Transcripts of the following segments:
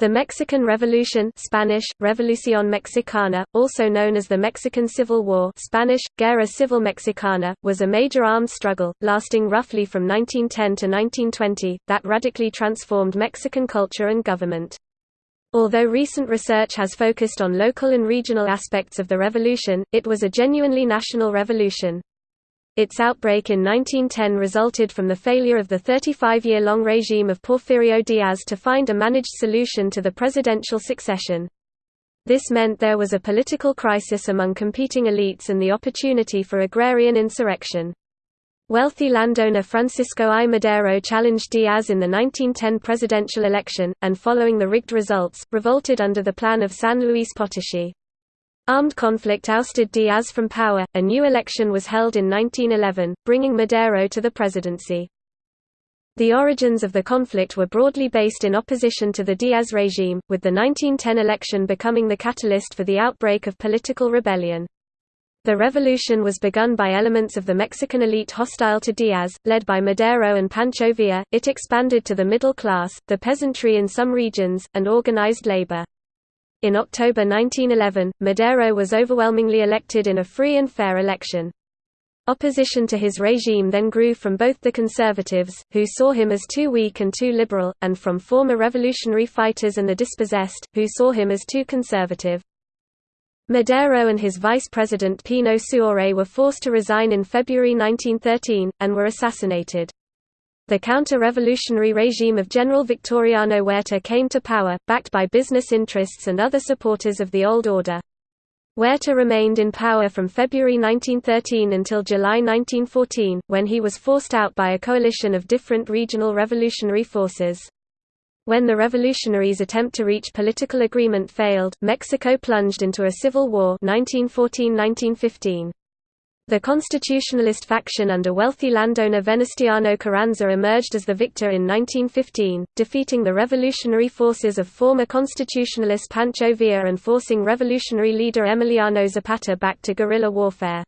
The Mexican Revolution Spanish, Revolución Mexicana, also known as the Mexican Civil War Spanish, Guerra Civil Mexicana, was a major armed struggle, lasting roughly from 1910 to 1920, that radically transformed Mexican culture and government. Although recent research has focused on local and regional aspects of the revolution, it was a genuinely national revolution. Its outbreak in 1910 resulted from the failure of the 35-year-long regime of Porfirio Diaz to find a managed solution to the presidential succession. This meant there was a political crisis among competing elites and the opportunity for agrarian insurrection. Wealthy landowner Francisco I. Madero challenged Diaz in the 1910 presidential election, and following the rigged results, revolted under the plan of San Luis Potosí. Armed conflict ousted Diaz from power, a new election was held in 1911, bringing Madero to the presidency. The origins of the conflict were broadly based in opposition to the Diaz regime, with the 1910 election becoming the catalyst for the outbreak of political rebellion. The revolution was begun by elements of the Mexican elite hostile to Diaz, led by Madero and Pancho Villa. It expanded to the middle class, the peasantry in some regions, and organized labor. In October 1911, Madero was overwhelmingly elected in a free and fair election. Opposition to his regime then grew from both the conservatives, who saw him as too weak and too liberal, and from former revolutionary fighters and the dispossessed, who saw him as too conservative. Madero and his vice president Pino Suárez were forced to resign in February 1913, and were assassinated. The counter-revolutionary regime of General Victoriano Huerta came to power, backed by business interests and other supporters of the old order. Huerta remained in power from February 1913 until July 1914, when he was forced out by a coalition of different regional revolutionary forces. When the revolutionaries' attempt to reach political agreement failed, Mexico plunged into a civil war 1914–1915. The constitutionalist faction under wealthy landowner Venustiano Carranza emerged as the victor in 1915, defeating the revolutionary forces of former constitutionalist Pancho Villa and forcing revolutionary leader Emiliano Zapata back to guerrilla warfare.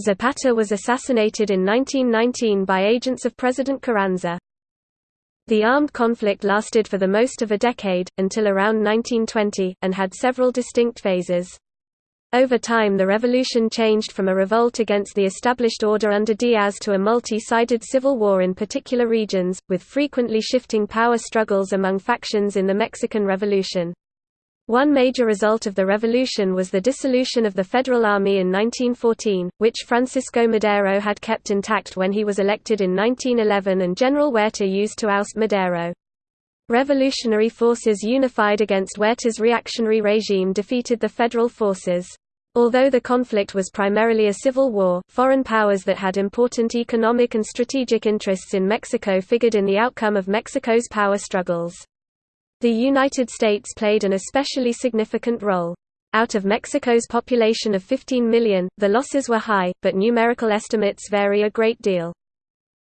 Zapata was assassinated in 1919 by agents of President Carranza. The armed conflict lasted for the most of a decade, until around 1920, and had several distinct phases. Over time the revolution changed from a revolt against the established order under Diaz to a multi-sided civil war in particular regions, with frequently shifting power struggles among factions in the Mexican Revolution. One major result of the revolution was the dissolution of the Federal Army in 1914, which Francisco Madero had kept intact when he was elected in 1911 and General Huerta used to oust Madero. Revolutionary forces unified against Huerta's reactionary regime defeated the federal forces. Although the conflict was primarily a civil war, foreign powers that had important economic and strategic interests in Mexico figured in the outcome of Mexico's power struggles. The United States played an especially significant role. Out of Mexico's population of 15 million, the losses were high, but numerical estimates vary a great deal.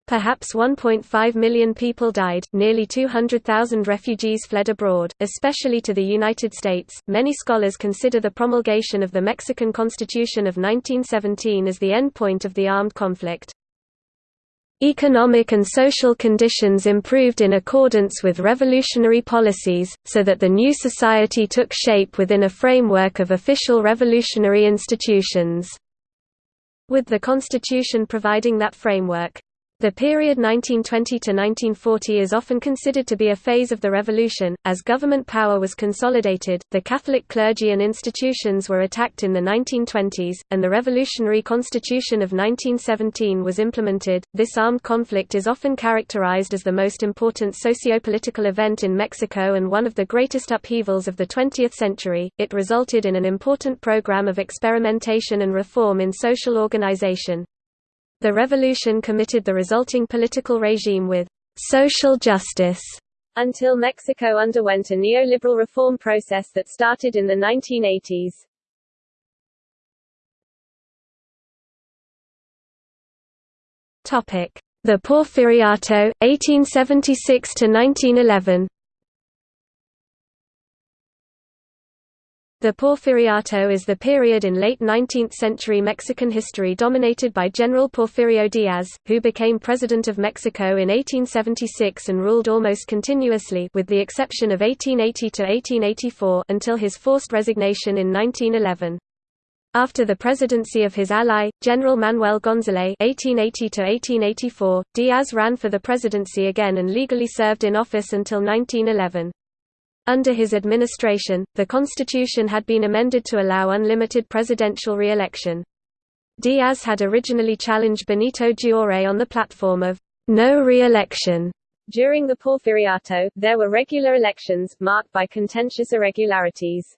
Perhaps 1.5 million people died, nearly 200,000 refugees fled abroad, especially to the United States. Many scholars consider the promulgation of the Mexican Constitution of 1917 as the end point of the armed conflict. Economic and social conditions improved in accordance with revolutionary policies, so that the new society took shape within a framework of official revolutionary institutions. With the Constitution providing that framework. The period 1920 to 1940 is often considered to be a phase of the revolution, as government power was consolidated, the Catholic clergy and institutions were attacked in the 1920s, and the revolutionary constitution of 1917 was implemented. This armed conflict is often characterized as the most important socio-political event in Mexico and one of the greatest upheavals of the 20th century. It resulted in an important program of experimentation and reform in social organization. The revolution committed the resulting political regime with social justice until Mexico underwent a neoliberal reform process that started in the 1980s. Topic: The Porfiriato, 1876 The Porfiriato is the period in late 19th-century Mexican history dominated by General Porfirio Diaz, who became President of Mexico in 1876 and ruled almost continuously with the exception of 1880–1884 until his forced resignation in 1911. After the presidency of his ally, General Manuel González (1880–1884), Diaz ran for the presidency again and legally served in office until 1911. Under his administration, the constitution had been amended to allow unlimited presidential re-election. Diaz had originally challenged Benito Juárez on the platform of no re-election. During the Porfiriato, there were regular elections, marked by contentious irregularities.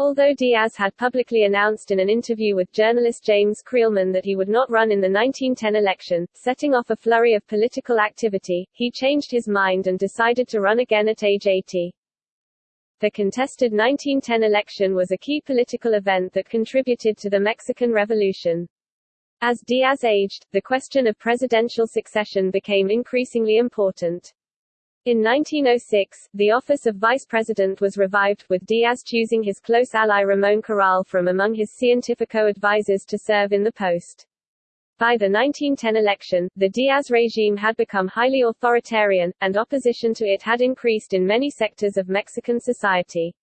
Although Diaz had publicly announced in an interview with journalist James Creelman that he would not run in the 1910 election, setting off a flurry of political activity, he changed his mind and decided to run again at age 80. The contested 1910 election was a key political event that contributed to the Mexican Revolution. As Diaz aged, the question of presidential succession became increasingly important. In 1906, the office of vice president was revived, with Diaz choosing his close ally Ramón Corral from among his Científico advisers to serve in the post. By the 1910 election, the Diaz regime had become highly authoritarian, and opposition to it had increased in many sectors of Mexican society.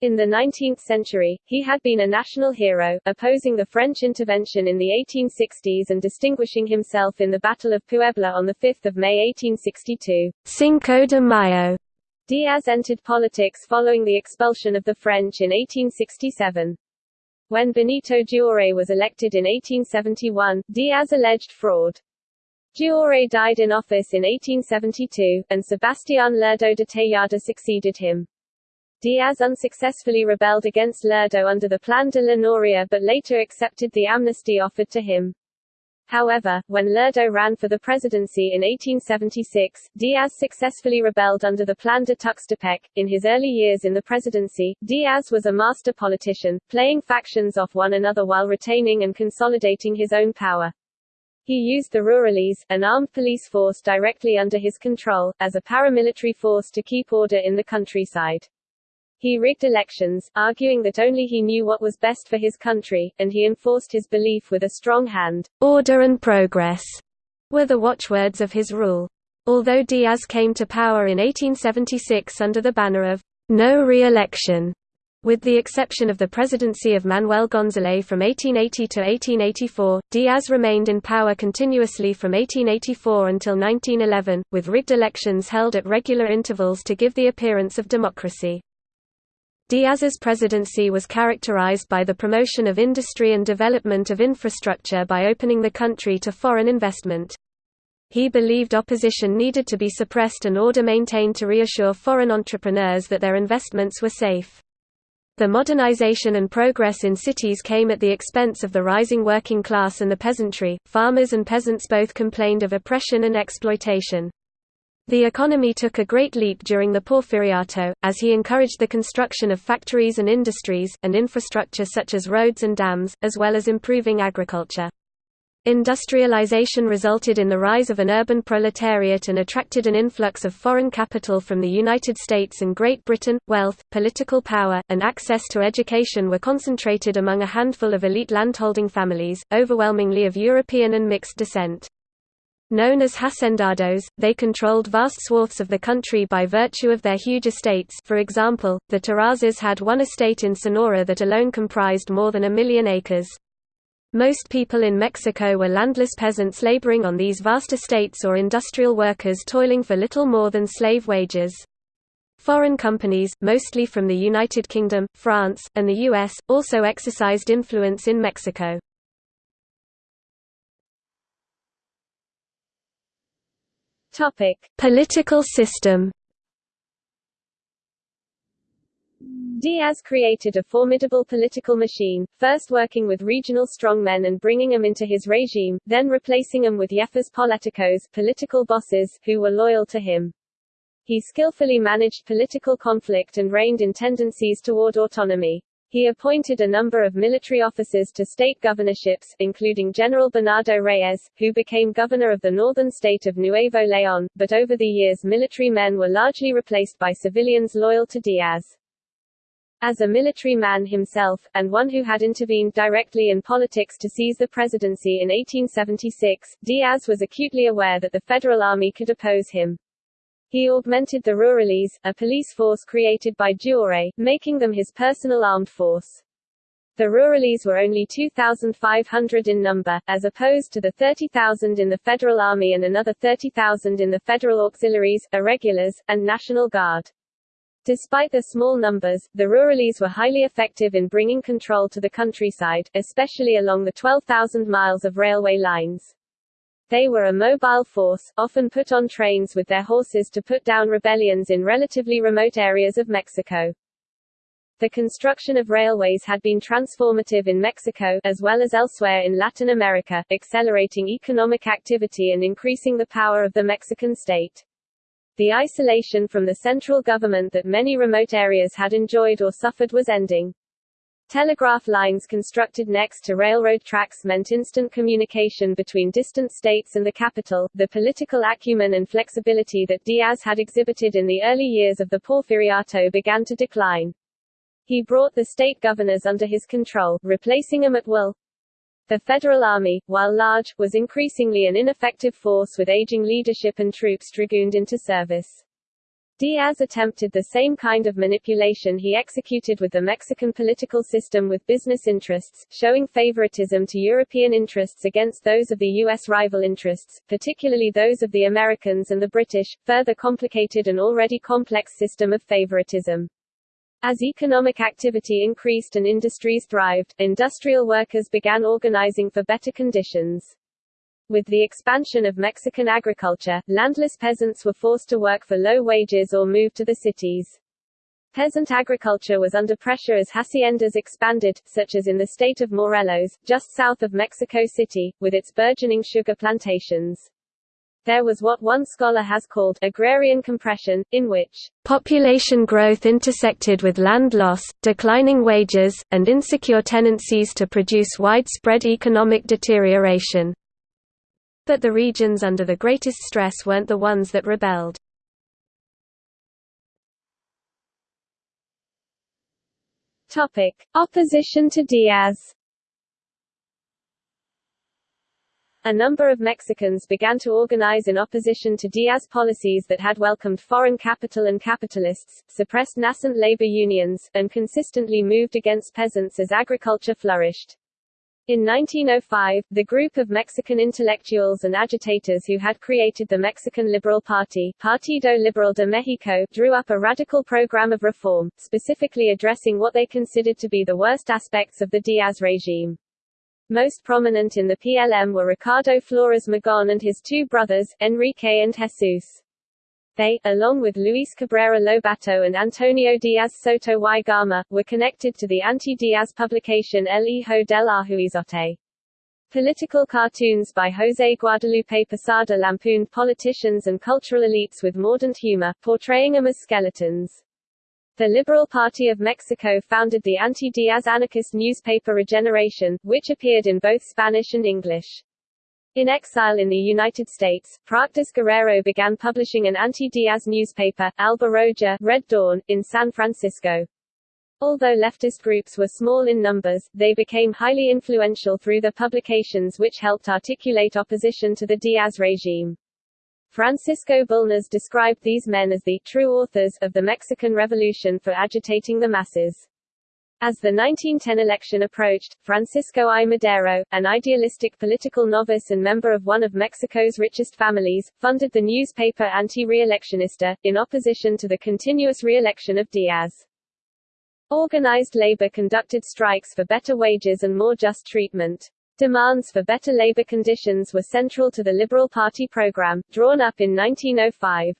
In the 19th century, he had been a national hero, opposing the French intervention in the 1860s and distinguishing himself in the Battle of Puebla on 5 May 1862. Cinco de Mayo. Diaz entered politics following the expulsion of the French in 1867. When Benito Juárez was elected in 1871, Diaz alleged fraud. Juárez died in office in 1872, and Sebastián Lerdo de Tejada succeeded him. Diaz unsuccessfully rebelled against Lerdo under the Plan de la Noria but later accepted the amnesty offered to him. However, when Lerdo ran for the presidency in 1876, Diaz successfully rebelled under the Plan de Tuxtepec. In his early years in the presidency, Diaz was a master politician, playing factions off one another while retaining and consolidating his own power. He used the Rurales, an armed police force directly under his control, as a paramilitary force to keep order in the countryside. He rigged elections, arguing that only he knew what was best for his country, and he enforced his belief with a strong hand. Order and progress were the watchwords of his rule. Although Diaz came to power in 1876 under the banner of no re-election, with the exception of the presidency of Manuel González from 1880 to 1884, Diaz remained in power continuously from 1884 until 1911, with rigged elections held at regular intervals to give the appearance of democracy. Diaz's presidency was characterized by the promotion of industry and development of infrastructure by opening the country to foreign investment. He believed opposition needed to be suppressed and order maintained to reassure foreign entrepreneurs that their investments were safe. The modernization and progress in cities came at the expense of the rising working class and the peasantry. Farmers and peasants both complained of oppression and exploitation. The economy took a great leap during the Porfiriato, as he encouraged the construction of factories and industries, and infrastructure such as roads and dams, as well as improving agriculture. Industrialization resulted in the rise of an urban proletariat and attracted an influx of foreign capital from the United States and Great Britain. Wealth, political power, and access to education were concentrated among a handful of elite landholding families, overwhelmingly of European and mixed descent. Known as hacendados, they controlled vast swaths of the country by virtue of their huge estates for example, the Terrazas had one estate in Sonora that alone comprised more than a million acres. Most people in Mexico were landless peasants laboring on these vast estates or industrial workers toiling for little more than slave wages. Foreign companies, mostly from the United Kingdom, France, and the US, also exercised influence in Mexico. Topic: Political system. Diaz created a formidable political machine, first working with regional strongmen and bringing them into his regime, then replacing them with jefes políticos political bosses, who were loyal to him. He skillfully managed political conflict and reined in tendencies toward autonomy. He appointed a number of military officers to state governorships, including General Bernardo Reyes, who became governor of the northern state of Nuevo León, but over the years military men were largely replaced by civilians loyal to Diaz. As a military man himself, and one who had intervened directly in politics to seize the presidency in 1876, Diaz was acutely aware that the Federal Army could oppose him. He augmented the Rurales, a police force created by Juárez, making them his personal armed force. The Rurales were only 2,500 in number, as opposed to the 30,000 in the Federal Army and another 30,000 in the Federal Auxiliaries, Irregulars, and National Guard. Despite their small numbers, the Rurales were highly effective in bringing control to the countryside, especially along the 12,000 miles of railway lines. They were a mobile force, often put on trains with their horses to put down rebellions in relatively remote areas of Mexico. The construction of railways had been transformative in Mexico, as well as elsewhere in Latin America, accelerating economic activity and increasing the power of the Mexican state. The isolation from the central government that many remote areas had enjoyed or suffered was ending. Telegraph lines constructed next to railroad tracks meant instant communication between distant states and the capital. The political acumen and flexibility that Diaz had exhibited in the early years of the Porfiriato began to decline. He brought the state governors under his control, replacing them at will. The Federal Army, while large, was increasingly an ineffective force with aging leadership and troops dragooned into service. Diaz attempted the same kind of manipulation he executed with the Mexican political system with business interests, showing favoritism to European interests against those of the U.S. rival interests, particularly those of the Americans and the British, further complicated an already complex system of favoritism. As economic activity increased and industries thrived, industrial workers began organizing for better conditions. With the expansion of Mexican agriculture, landless peasants were forced to work for low wages or move to the cities. Peasant agriculture was under pressure as haciendas expanded, such as in the state of Morelos, just south of Mexico City, with its burgeoning sugar plantations there was what one scholar has called agrarian compression, in which population growth intersected with land loss, declining wages, and insecure tendencies to produce widespread economic deterioration. But the regions under the greatest stress weren't the ones that rebelled. Topic: Opposition to Diaz A number of Mexicans began to organize in opposition to Diaz policies that had welcomed foreign capital and capitalists, suppressed nascent labor unions, and consistently moved against peasants as agriculture flourished. In 1905, the group of Mexican intellectuals and agitators who had created the Mexican Liberal Party Partido Liberal de México drew up a radical program of reform, specifically addressing what they considered to be the worst aspects of the Diaz regime. Most prominent in the PLM were Ricardo Flores Magón and his two brothers, Enrique and Jesus. They, along with Luis Cabrera Lobato and Antonio Diaz Soto y Gama, were connected to the anti-Diaz publication El Hijo del Ahuizote. Political cartoons by José Guadalupe Posada lampooned politicians and cultural elites with mordant humor, portraying them as skeletons. The Liberal Party of Mexico founded the anti-Diaz anarchist newspaper Regeneration, which appeared in both Spanish and English. In exile in the United States, Práxedis Guerrero began publishing an anti-Diaz newspaper, Alba Roja Red Dawn, in San Francisco. Although leftist groups were small in numbers, they became highly influential through their publications which helped articulate opposition to the Diaz regime. Francisco Bulnes described these men as the true authors of the Mexican Revolution for agitating the masses. As the 1910 election approached, Francisco I. Madero, an idealistic political novice and member of one of Mexico's richest families, funded the newspaper Anti-Reeleccionista, in opposition to the continuous re-election of Diaz. Organized labor conducted strikes for better wages and more just treatment. Demands for better labor conditions were central to the Liberal Party program, drawn up in 1905.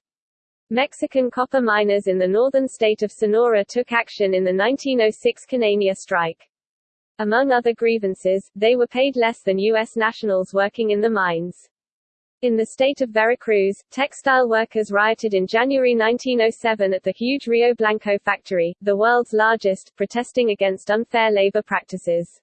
Mexican copper miners in the northern state of Sonora took action in the 1906 Cananea strike. Among other grievances, they were paid less than U.S. nationals working in the mines. In the state of Veracruz, textile workers rioted in January 1907 at the huge Rio Blanco factory, the world's largest, protesting against unfair labor practices.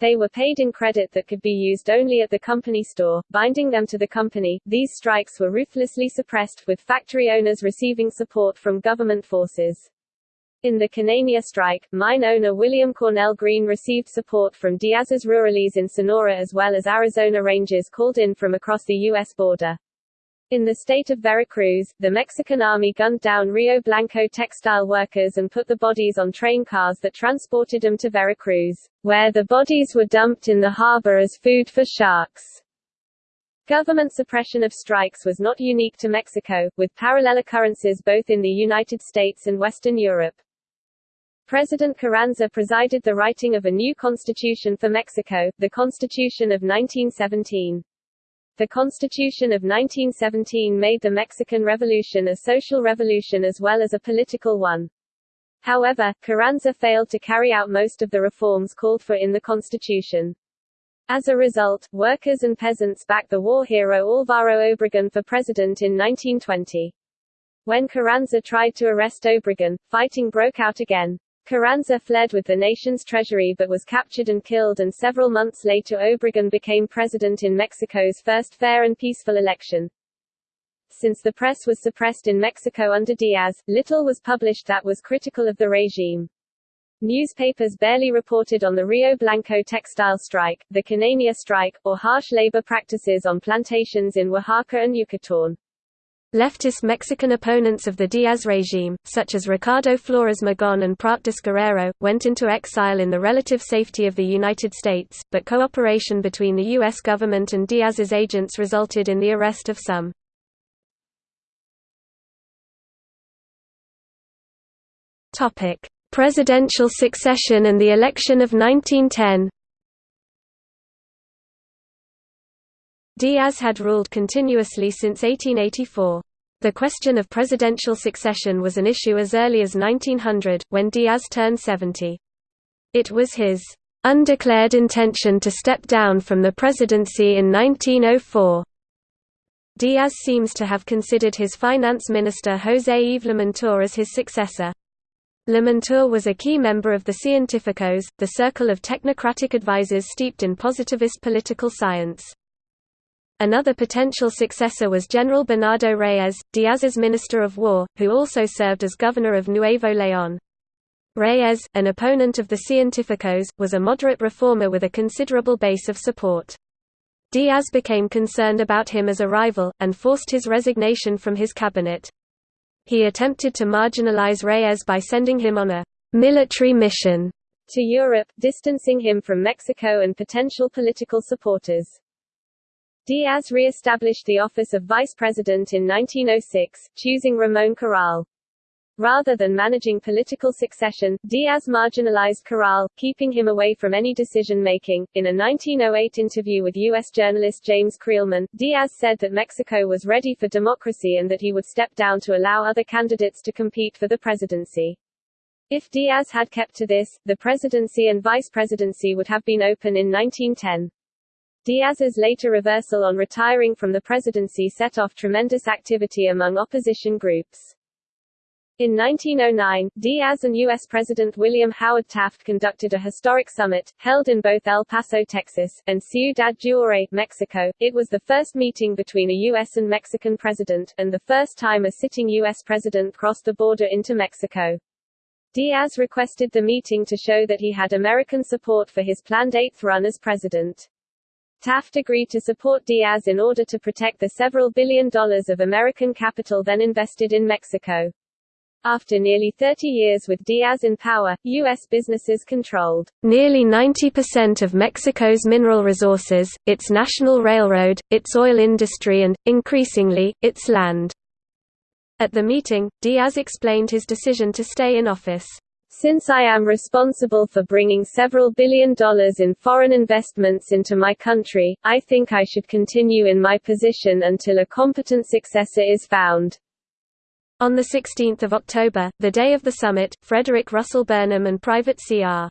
They were paid in credit that could be used only at the company store, binding them to the company. These strikes were ruthlessly suppressed, with factory owners receiving support from government forces. In the Cananea strike, mine owner William Cornell Greene received support from Diaz's rurales in Sonora as well as Arizona Rangers called in from across the U.S. border. In the state of Veracruz, the Mexican army gunned down Rio Blanco textile workers and put the bodies on train cars that transported them to Veracruz, where the bodies were dumped in the harbor as food for sharks. Government suppression of strikes was not unique to Mexico, with parallel occurrences both in the United States and Western Europe. President Carranza presided the writing of a new constitution for Mexico, the Constitution of 1917. The Constitution of 1917 made the Mexican Revolution a social revolution as well as a political one. However, Carranza failed to carry out most of the reforms called for in the Constitution. As a result, workers and peasants backed the war hero Álvaro Obregón for president in 1920. When Carranza tried to arrest Obregón, fighting broke out again. Carranza fled with the nation's treasury but was captured and killed and several months later Obregón became president in Mexico's first fair and peaceful election. Since the press was suppressed in Mexico under Diaz, little was published that was critical of the regime. Newspapers barely reported on the Rio Blanco textile strike, the Cananea strike, or harsh labor practices on plantations in Oaxaca and Yucatán. Leftist Mexican opponents of the Diaz regime, such as Ricardo Flores Magón and Práxedis Guerrero, went into exile in the relative safety of the United States, but cooperation between the U.S. government and Diaz's agents resulted in the arrest of some. Presidential succession and the election of 1910 Diaz had ruled continuously since 1884. The question of presidential succession was an issue as early as 1900, when Diaz turned 70. It was his undeclared intention to step down from the presidency in 1904. Diaz seems to have considered his finance minister José Yves Limantour as his successor. Limantour was a key member of the Científicos, the circle of technocratic advisers steeped in positivist political science. Another potential successor was General Bernardo Reyes, Diaz's Minister of War, who also served as governor of Nuevo León. Reyes, an opponent of the Científicos, was a moderate reformer with a considerable base of support. Diaz became concerned about him as a rival, and forced his resignation from his cabinet. He attempted to marginalize Reyes by sending him on a military mission to Europe, distancing him from Mexico and potential political supporters. Diaz re-established the office of vice president in 1906, choosing Ramón Corral. Rather than managing political succession, Diaz marginalized Corral, keeping him away from any decision-making. In a 1908 interview with U.S. journalist James Creelman, Diaz said that Mexico was ready for democracy and that he would step down to allow other candidates to compete for the presidency. If Diaz had kept to this, the presidency and vice presidency would have been open in 1910. Diaz's later reversal on retiring from the presidency set off tremendous activity among opposition groups. In 1909, Diaz and U.S. President William Howard Taft conducted a historic summit, held in both El Paso, Texas, and Ciudad Juárez, Mexico. It was the first meeting between a U.S. and Mexican president, and the first time a sitting U.S. president crossed the border into Mexico. Diaz requested the meeting to show that he had American support for his planned eighth run as president. Taft agreed to support Diaz in order to protect the several billion dollars of American capital then invested in Mexico. After nearly 30 years with Diaz in power, U.S. businesses controlled nearly 90% of Mexico's mineral resources, its national railroad, its oil industry and, increasingly, its land. At the meeting, Diaz explained his decision to stay in office. Since I am responsible for bringing several billion dollars in foreign investments into my country, I think I should continue in my position until a competent successor is found. On 16 October, the day of the summit, Frederick Russell Burnham and Private C.R.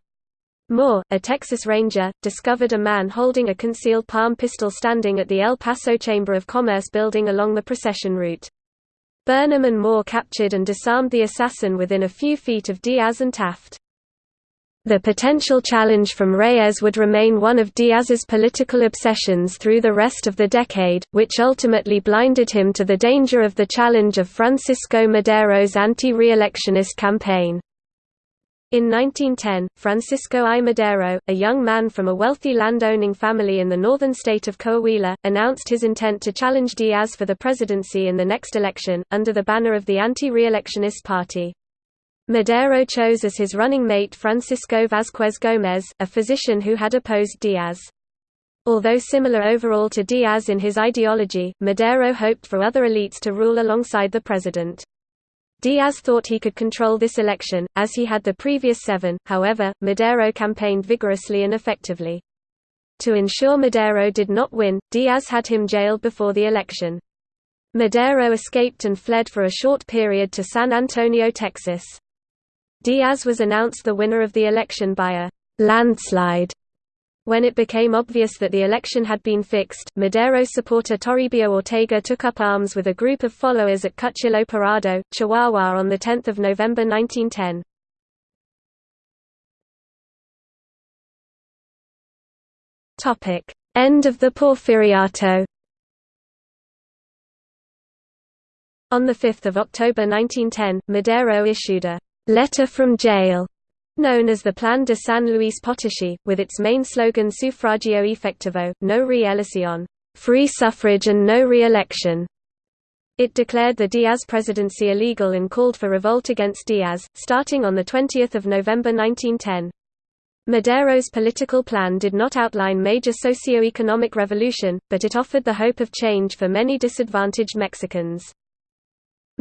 Moore, a Texas Ranger, discovered a man holding a concealed palm pistol standing at the El Paso Chamber of Commerce building along the procession route. Burnham and Moore captured and disarmed the assassin within a few feet of Diaz and Taft. The potential challenge from Reyes would remain one of Diaz's political obsessions through the rest of the decade, which ultimately blinded him to the danger of the challenge of Francisco Madero's anti-reelectionist campaign. In 1910, Francisco I. Madero, a young man from a wealthy land-owning family in the northern state of Coahuila, announced his intent to challenge Diaz for the presidency in the next election, under the banner of the anti-reelectionist party. Madero chose as his running mate Francisco Vázquez Gómez, a physician who had opposed Diaz. Although similar overall to Diaz in his ideology, Madero hoped for other elites to rule alongside the president. Diaz thought he could control this election, as he had the previous seven, however, Madero campaigned vigorously and effectively. To ensure Madero did not win, Diaz had him jailed before the election. Madero escaped and fled for a short period to San Antonio, Texas. Diaz was announced the winner of the election by a landslide when it became obvious that the election had been fixed, Madero supporter Toribio Ortega took up arms with a group of followers at Cuchillo Parado, Chihuahua on 10 November 1910. End of the Porfiriato. On 5 October 1910, Madero issued a «letter from jail» known as the Plan de San Luis Potosí, with its main slogan Sufragio efectivo, no re-elección free suffrage and no re-election. It declared the Diaz presidency illegal and called for revolt against Diaz, starting on 20 November 1910. Madero's political plan did not outline major socio-economic revolution, but it offered the hope of change for many disadvantaged Mexicans.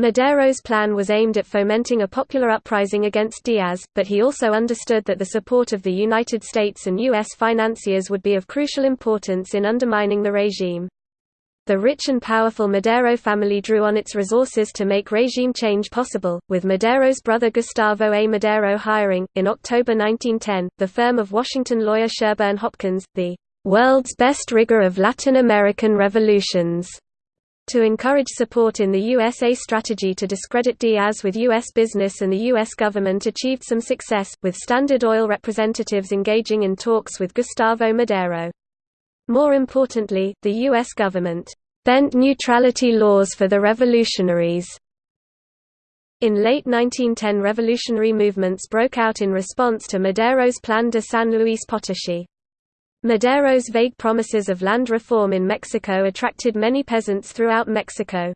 Madero's plan was aimed at fomenting a popular uprising against Diaz, but he also understood that the support of the United States and U.S. financiers would be of crucial importance in undermining the regime. The rich and powerful Madero family drew on its resources to make regime change possible, with Madero's brother Gustavo A. Madero hiring, in October 1910, the firm of Washington lawyer Sherburne Hopkins, the world's best rigger of Latin American revolutions to encourage support in the USA strategy to discredit Diaz with U.S. business and the U.S. government achieved some success, with Standard Oil representatives engaging in talks with Gustavo Madero. More importantly, the U.S. government bent neutrality laws for the revolutionaries. In late 1910 revolutionary movements broke out in response to Madero's Plan de San Luis Potosí. Madero's vague promises of land reform in Mexico attracted many peasants throughout Mexico.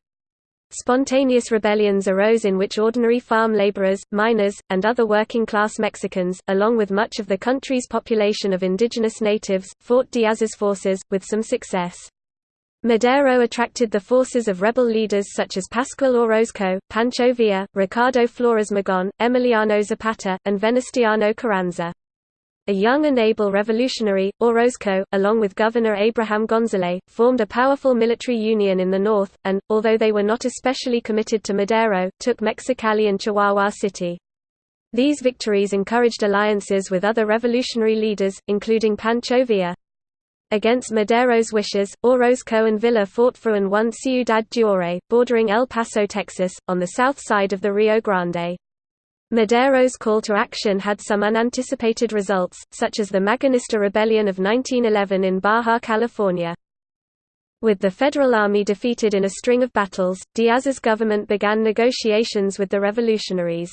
Spontaneous rebellions arose in which ordinary farm laborers, miners, and other working-class Mexicans, along with much of the country's population of indigenous natives, fought Diaz's forces, with some success. Madero attracted the forces of rebel leaders such as Pascual Orozco, Pancho Villa, Ricardo Flores Magón, Emiliano Zapata, and Venustiano Carranza. A young and able revolutionary, Orozco, along with Governor Abraham González, formed a powerful military union in the north, and, although they were not especially committed to Madero, took Mexicali and Chihuahua City. These victories encouraged alliances with other revolutionary leaders, including Pancho Villa. Against Madero's wishes, Orozco and Villa fought for and won Ciudad Juárez, bordering El Paso, Texas, on the south side of the Rio Grande. Madero's call to action had some unanticipated results, such as the Magonista Rebellion of 1911 in Baja California. With the Federal Army defeated in a string of battles, Diaz's government began negotiations with the revolutionaries.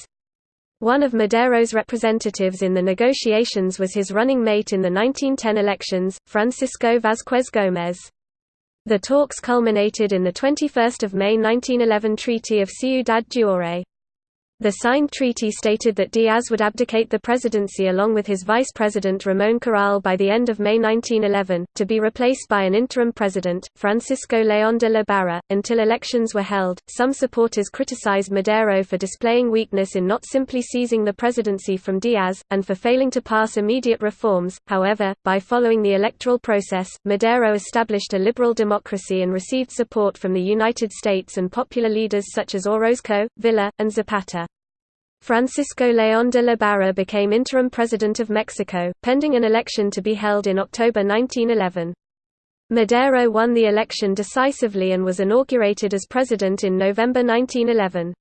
One of Madero's representatives in the negotiations was his running mate in the 1910 elections, Francisco Vázquez Gómez. The talks culminated in the 21 May 1911 Treaty of Ciudad Juárez. The signed treaty stated that Diaz would abdicate the presidency along with his vice president Ramón Corral by the end of May 1911, to be replaced by an interim president, Francisco León de la Barra, until elections were held. Some supporters criticized Madero for displaying weakness in not simply seizing the presidency from Diaz, and for failing to pass immediate reforms. However, by following the electoral process, Madero established a liberal democracy and received support from the United States and popular leaders such as Orozco, Villa, and Zapata. Francisco León de la Barra became interim president of Mexico, pending an election to be held in October 1911. Madero won the election decisively and was inaugurated as president in November 1911.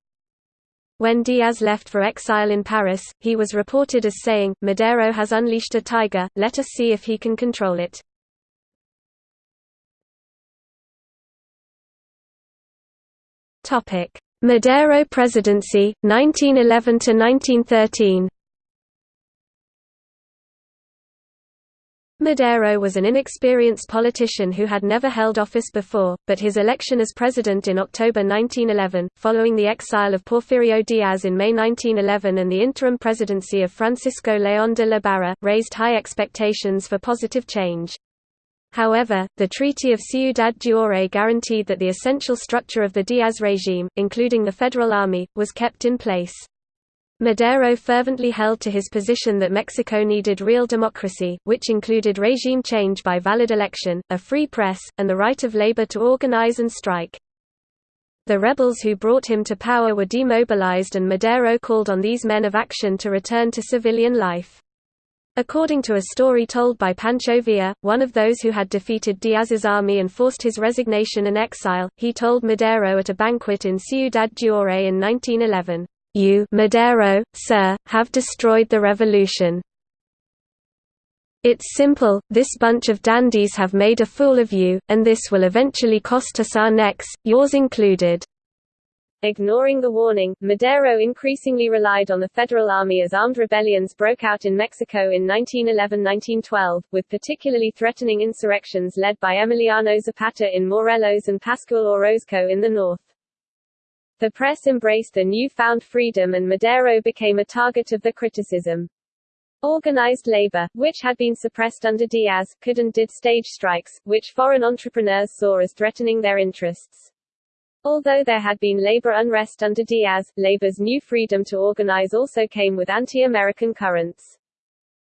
When Diaz left for exile in Paris, he was reported as saying, Madero has unleashed a tiger, let us see if he can control it. Madero presidency, 1911–1913 Madero was an inexperienced politician who had never held office before, but his election as president in October 1911, following the exile of Porfirio Diaz in May 1911 and the interim presidency of Francisco León de la Barra, raised high expectations for positive change. However, the Treaty of Ciudad Juárez guaranteed that the essential structure of the Diaz regime, including the Federal Army, was kept in place. Madero fervently held to his position that Mexico needed real democracy, which included regime change by valid election, a free press, and the right of labor to organize and strike. The rebels who brought him to power were demobilized and Madero called on these men of action to return to civilian life. According to a story told by Pancho Villa, one of those who had defeated Diaz's army and forced his resignation and exile, he told Madero at a banquet in Ciudad Juárez in 1911, you Madero, sir, have destroyed the revolution. It's simple, this bunch of dandies have made a fool of you, and this will eventually cost us our necks, yours included. Ignoring the warning, Madero increasingly relied on the Federal Army as armed rebellions broke out in Mexico in 1911–1912, with particularly threatening insurrections led by Emiliano Zapata in Morelos and Pascual Orozco in the north. The press embraced the new-found freedom and Madero became a target of the criticism. Organized labor, which had been suppressed under Diaz, could and did stage strikes, which foreign entrepreneurs saw as threatening their interests. Although there had been labor unrest under Diaz, labor's new freedom to organize also came with anti-American currents.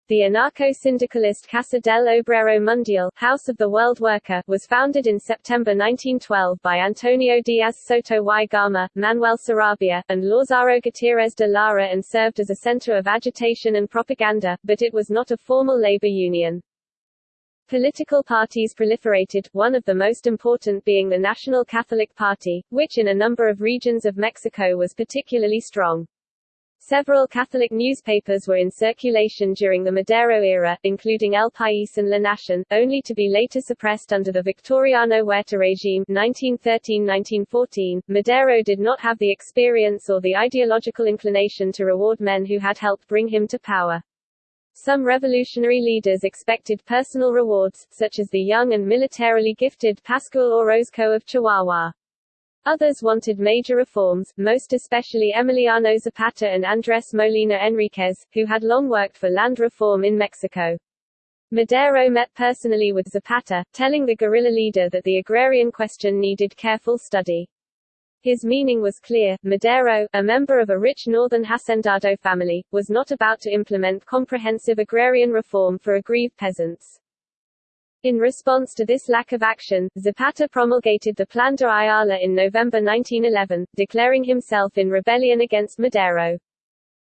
The anarcho-syndicalist Casa del Obrero Mundial House of the World Worker was founded in September 1912 by Antonio Diaz Soto y Gama, Manuel Sarabia, and Lázaro Gutiérrez de Lara and served as a center of agitation and propaganda, but it was not a formal labor union. Political parties proliferated, one of the most important being the National Catholic Party, which in a number of regions of Mexico was particularly strong. Several Catholic newspapers were in circulation during the Madero era, including El País and La Nación, only to be later suppressed under the Victoriano Huerta regime 1913–1914. Madero did not have the experience or the ideological inclination to reward men who had helped bring him to power. Some revolutionary leaders expected personal rewards, such as the young and militarily gifted Pascual Orozco of Chihuahua. Others wanted major reforms, most especially Emiliano Zapata and Andrés Molina Enríquez, who had long worked for land reform in Mexico. Madero met personally with Zapata, telling the guerrilla leader that the agrarian question needed careful study. His meaning was clear, Madero, a member of a rich northern hacendado family, was not about to implement comprehensive agrarian reform for aggrieved peasants. In response to this lack of action, Zapata promulgated the Plan de Ayala in November 1911, declaring himself in rebellion against Madero.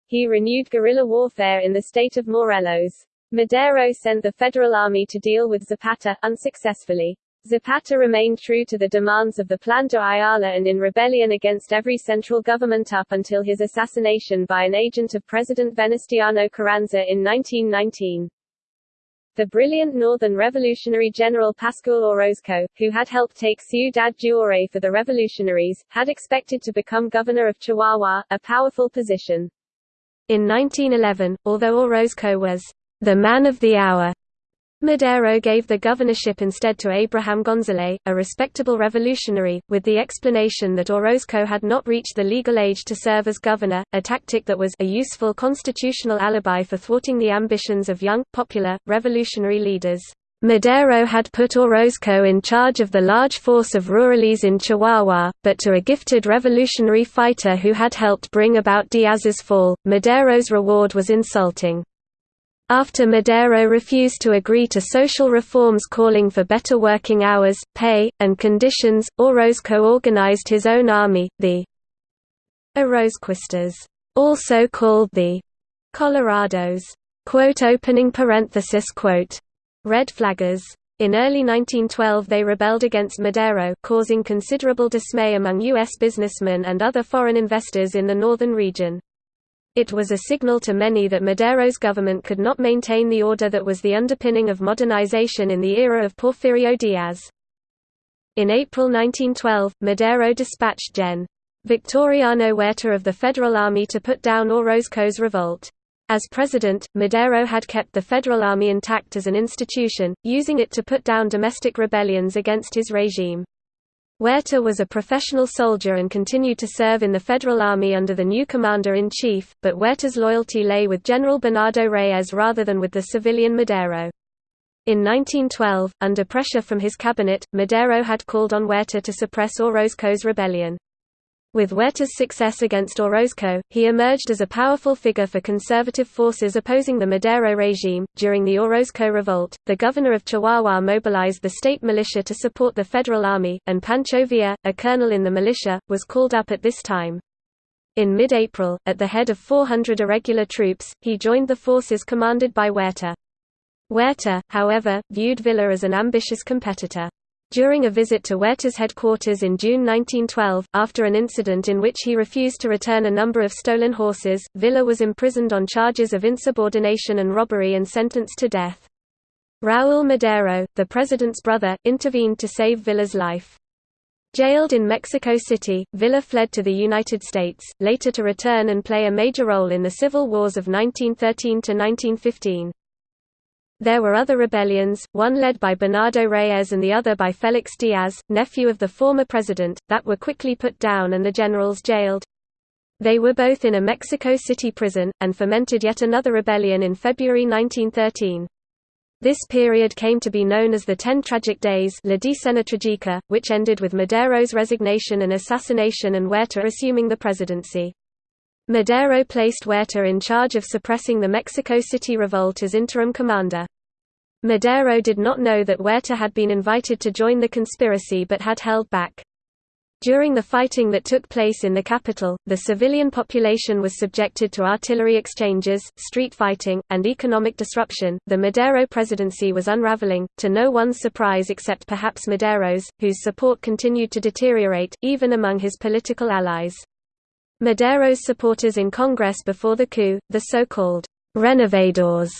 He renewed guerrilla warfare in the state of Morelos. Madero sent the Federal Army to deal with Zapata, unsuccessfully. Zapata remained true to the demands of the Plan de Ayala and in rebellion against every central government up until his assassination by an agent of President Venustiano Carranza in 1919. The brilliant northern revolutionary general Pascual Orozco, who had helped take Ciudad Juárez for the revolutionaries, had expected to become governor of Chihuahua, a powerful position. In 1911, although Orozco was the man of the hour Madero gave the governorship instead to Abraham González, a respectable revolutionary, with the explanation that Orozco had not reached the legal age to serve as governor, a tactic that was a useful constitutional alibi for thwarting the ambitions of young, popular, revolutionary leaders. Madero had put Orozco in charge of the large force of rurales in Chihuahua, but to a gifted revolutionary fighter who had helped bring about Diaz's fall, Madero's reward was insulting. After Madero refused to agree to social reforms calling for better working hours, pay, and conditions, Orozco organized his own army, the Orozquistas, also called the Colorados. Quote opening parenthesis quote, Red Flaggers. In early 1912 they rebelled against Madero causing considerable dismay among U.S. businessmen and other foreign investors in the northern region. It was a signal to many that Madero's government could not maintain the order that was the underpinning of modernization in the era of Porfirio Diaz. In April 1912, Madero dispatched Gen. Victoriano Huerta of the Federal Army to put down Orozco's revolt. As president, Madero had kept the Federal Army intact as an institution, using it to put down domestic rebellions against his regime. Huerta was a professional soldier and continued to serve in the Federal Army under the new commander-in-chief, but Huerta's loyalty lay with General Bernardo Reyes rather than with the civilian Madero. In 1912, under pressure from his cabinet, Madero had called on Huerta to suppress Orozco's rebellion. With Huerta's success against Orozco, he emerged as a powerful figure for conservative forces opposing the Madero regime. During the Orozco revolt, the governor of Chihuahua mobilized the state militia to support the federal army, and Pancho Villa, a colonel in the militia, was called up at this time. In mid-April, at the head of 400 irregular troops, he joined the forces commanded by Huerta. Huerta, however, viewed Villa as an ambitious competitor. During a visit to Huerta's headquarters in June 1912, after an incident in which he refused to return a number of stolen horses, Villa was imprisoned on charges of insubordination and robbery and sentenced to death. Raúl Madero, the president's brother, intervened to save Villa's life. Jailed in Mexico City, Villa fled to the United States, later to return and play a major role in the civil wars of 1913–1915. There were other rebellions, one led by Bernardo Reyes and the other by Félix Díaz, nephew of the former president, that were quickly put down and the generals jailed. They were both in a Mexico City prison, and fomented yet another rebellion in February 1913. This period came to be known as the Ten Tragic Days La Decena Tragica, which ended with Madero's resignation and assassination and Huerta assuming the presidency. Madero placed Huerta in charge of suppressing the Mexico City revolt as interim commander. Madero did not know that Huerta had been invited to join the conspiracy but had held back. During the fighting that took place in the capital, the civilian population was subjected to artillery exchanges, street fighting, and economic disruption. The Madero presidency was unraveling, to no one's surprise except perhaps Madero's, whose support continued to deteriorate, even among his political allies. Madero's supporters in Congress before the coup, the so-called renovadores,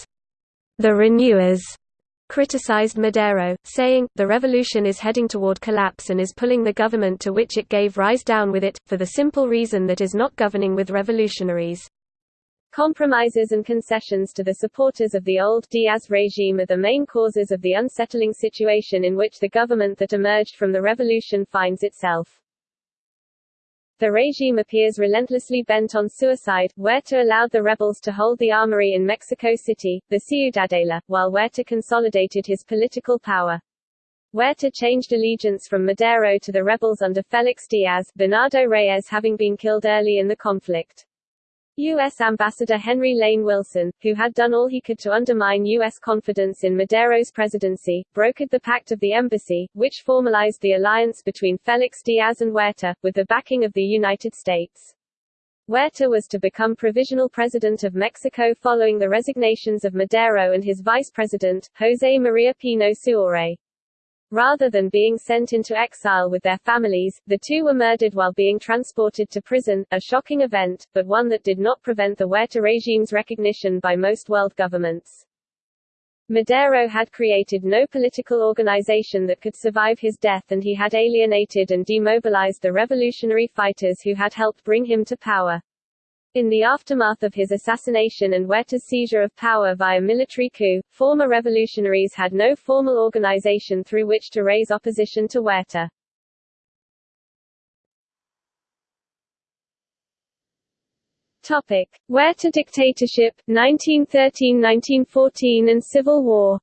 the renewers, criticized Madero, saying, the revolution is heading toward collapse and is pulling the government to which it gave rise down with it, for the simple reason that is not governing with revolutionaries. Compromises and concessions to the supporters of the old Diaz regime are the main causes of the unsettling situation in which the government that emerged from the revolution finds itself. The regime appears relentlessly bent on suicide. Huerta allowed the rebels to hold the armory in Mexico City, the Ciudadela, while Huerta consolidated his political power. Huerta changed allegiance from Madero to the rebels under Félix Díaz, Bernardo Reyes having been killed early in the conflict. U.S. Ambassador Henry Lane Wilson, who had done all he could to undermine U.S. confidence in Madero's presidency, brokered the Pact of the Embassy, which formalized the alliance between Félix Díaz and Huerta, with the backing of the United States. Huerta was to become provisional president of Mexico following the resignations of Madero and his vice president, José María Pino Suárez. Rather than being sent into exile with their families, the two were murdered while being transported to prison, a shocking event, but one that did not prevent the Huerta regime's recognition by most world governments. Madero had created no political organization that could survive his death and he had alienated and demobilized the revolutionary fighters who had helped bring him to power. In the aftermath of his assassination and Huerta's seizure of power via military coup, former revolutionaries had no formal organization through which to raise opposition to Huerta. Topic: Huerta dictatorship, 1913–1914 and Civil War.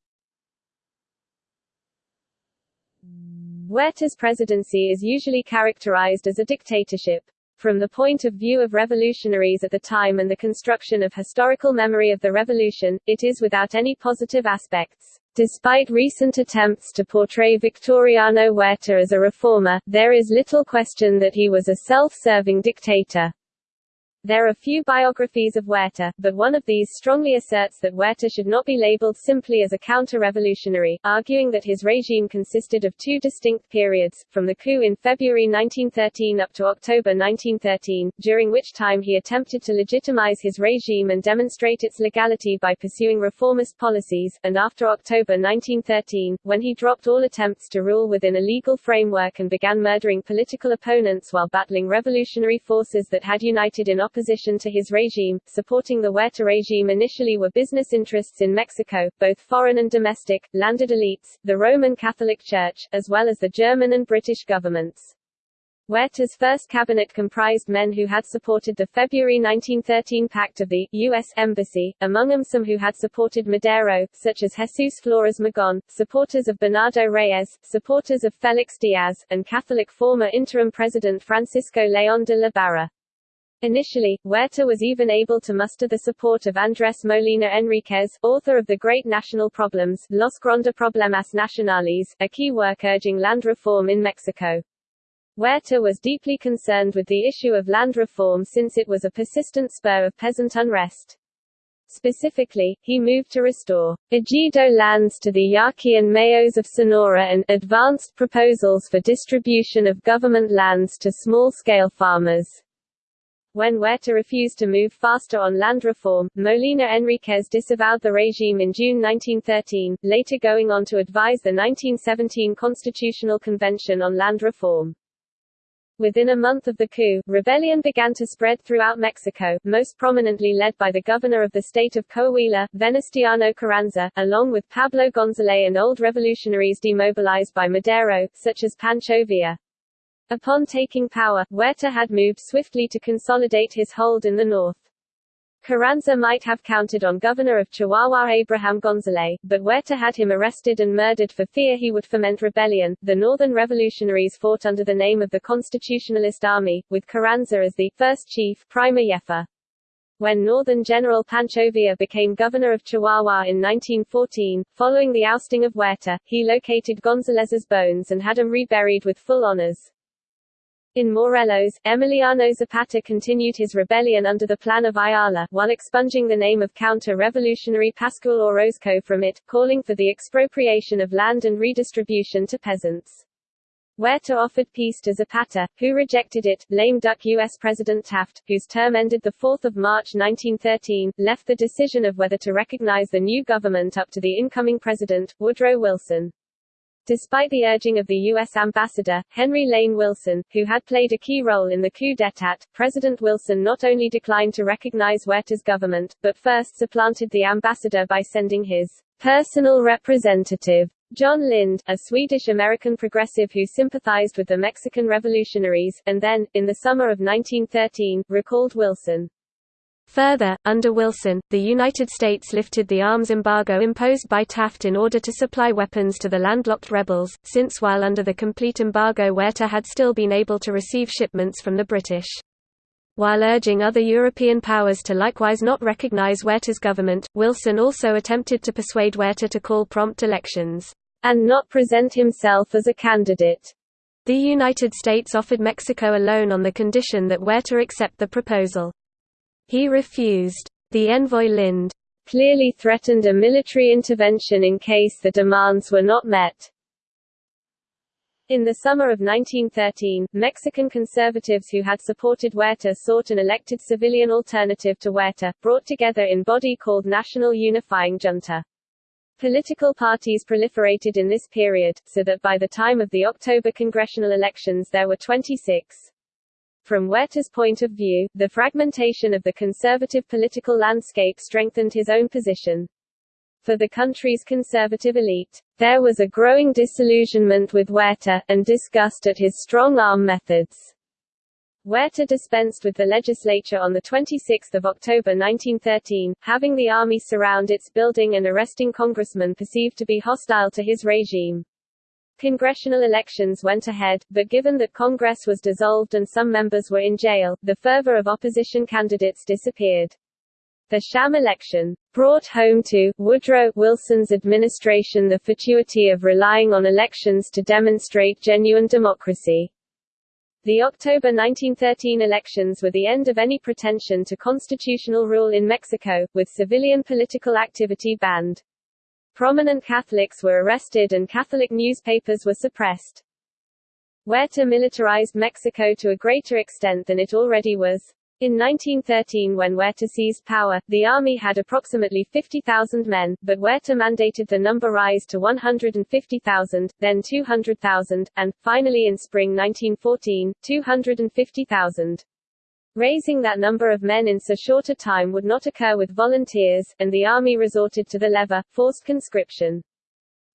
Huerta's presidency is usually characterized as a dictatorship. From the point of view of revolutionaries at the time and the construction of historical memory of the revolution, it is without any positive aspects. Despite recent attempts to portray Victoriano Huerta as a reformer, there is little question that he was a self-serving dictator. There are few biographies of Huerta, but one of these strongly asserts that Huerta should not be labeled simply as a counter-revolutionary, arguing that his regime consisted of two distinct periods, from the coup in February 1913 up to October 1913, during which time he attempted to legitimize his regime and demonstrate its legality by pursuing reformist policies, and after October 1913, when he dropped all attempts to rule within a legal framework and began murdering political opponents while battling revolutionary forces that had united in opposition opposition to his regime. Supporting the Huerta regime initially were business interests in Mexico, both foreign and domestic, landed elites, the Roman Catholic Church, as well as the German and British governments. Huerta's first cabinet comprised men who had supported the February 1913 Pact of the U.S. Embassy, among them some who had supported Madero, such as Jesus Flores Magón, supporters of Bernardo Reyes, supporters of Felix Diaz, and Catholic former interim president Francisco León de la Barra. Initially, Huerta was even able to muster the support of Andrés Molina Enríquez, author of The Great National Problems, Los Grandes Problemas Nacionales, a key work urging land reform in Mexico. Huerta was deeply concerned with the issue of land reform since it was a persistent spur of peasant unrest. Specifically, he moved to restore ejido lands to the Yaqui and Mayos of Sonora and advanced proposals for distribution of government lands to small-scale farmers. When Huerta refused to move faster on land reform, Molina Enríquez disavowed the regime in June 1913, later going on to advise the 1917 Constitutional Convention on Land Reform. Within a month of the coup, rebellion began to spread throughout Mexico, most prominently led by the governor of the state of Coahuila, Venustiano Carranza, along with Pablo González and old revolutionaries demobilized by Madero, such as Pancho Villa. Upon taking power, Huerta had moved swiftly to consolidate his hold in the north. Carranza might have counted on governor of Chihuahua Abraham González, but Huerta had him arrested and murdered for fear he would foment rebellion. The northern revolutionaries fought under the name of the Constitutionalist Army, with Carranza as the first chief, primer jefe. When Northern General Pancho Villa became governor of Chihuahua in 1914, following the ousting of Huerta, he located Gonzalez's bones and had him reburied with full honors. In Morelos, Emiliano Zapata continued his rebellion under the Plan of Ayala, while expunging the name of counter-revolutionary Pascual Orozco from it, calling for the expropriation of land and redistribution to peasants. Huerta offered peace to Zapata, who rejected it. Lame duck U.S. President Taft, whose term ended 4 March 1913, left the decision of whether to recognize the new government up to the incoming president, Woodrow Wilson. Despite the urging of the U.S. ambassador, Henry Lane Wilson, who had played a key role in the coup d'état, President Wilson not only declined to recognize Huerta's government, but first supplanted the ambassador by sending his personal representative, John Lind, a Swedish-American progressive who sympathized with the Mexican revolutionaries, and then, in the summer of 1913, recalled Wilson. Further, under Wilson, the United States lifted the arms embargo imposed by Taft in order to supply weapons to the landlocked rebels, since while under the complete embargo Huerta had still been able to receive shipments from the British. While urging other European powers to likewise not recognize Huerta's government, Wilson also attempted to persuade Huerta to call prompt elections, and not present himself as a candidate. The United States offered Mexico a loan on the condition that Huerta accept the proposal. He refused. The envoy Lind clearly threatened a military intervention in case the demands were not met. In the summer of 1913, Mexican conservatives who had supported Huerta sought an elected civilian alternative to Huerta, brought together in body called National Unifying Junta. Political parties proliferated in this period, so that by the time of the October congressional elections there were 26. From Huerta's point of view, the fragmentation of the conservative political landscape strengthened his own position. For the country's conservative elite, there was a growing disillusionment with Huerta, and disgust at his strong-arm methods. Huerta dispensed with the legislature on 26 October 1913, having the army surround its building and arresting congressmen perceived to be hostile to his regime. Congressional elections went ahead, but given that Congress was dissolved and some members were in jail, the fervor of opposition candidates disappeared. The sham election brought home to Woodrow Wilson's administration the fatuity of relying on elections to demonstrate genuine democracy. The October 1913 elections were the end of any pretension to constitutional rule in Mexico, with civilian political activity banned. Prominent Catholics were arrested and Catholic newspapers were suppressed. Huerta militarized Mexico to a greater extent than it already was. In 1913 when Huerta seized power, the army had approximately 50,000 men, but Huerta mandated the number rise to 150,000, then 200,000, and, finally in spring 1914, 250,000. Raising that number of men in so short a time would not occur with volunteers, and the army resorted to the leva, forced conscription.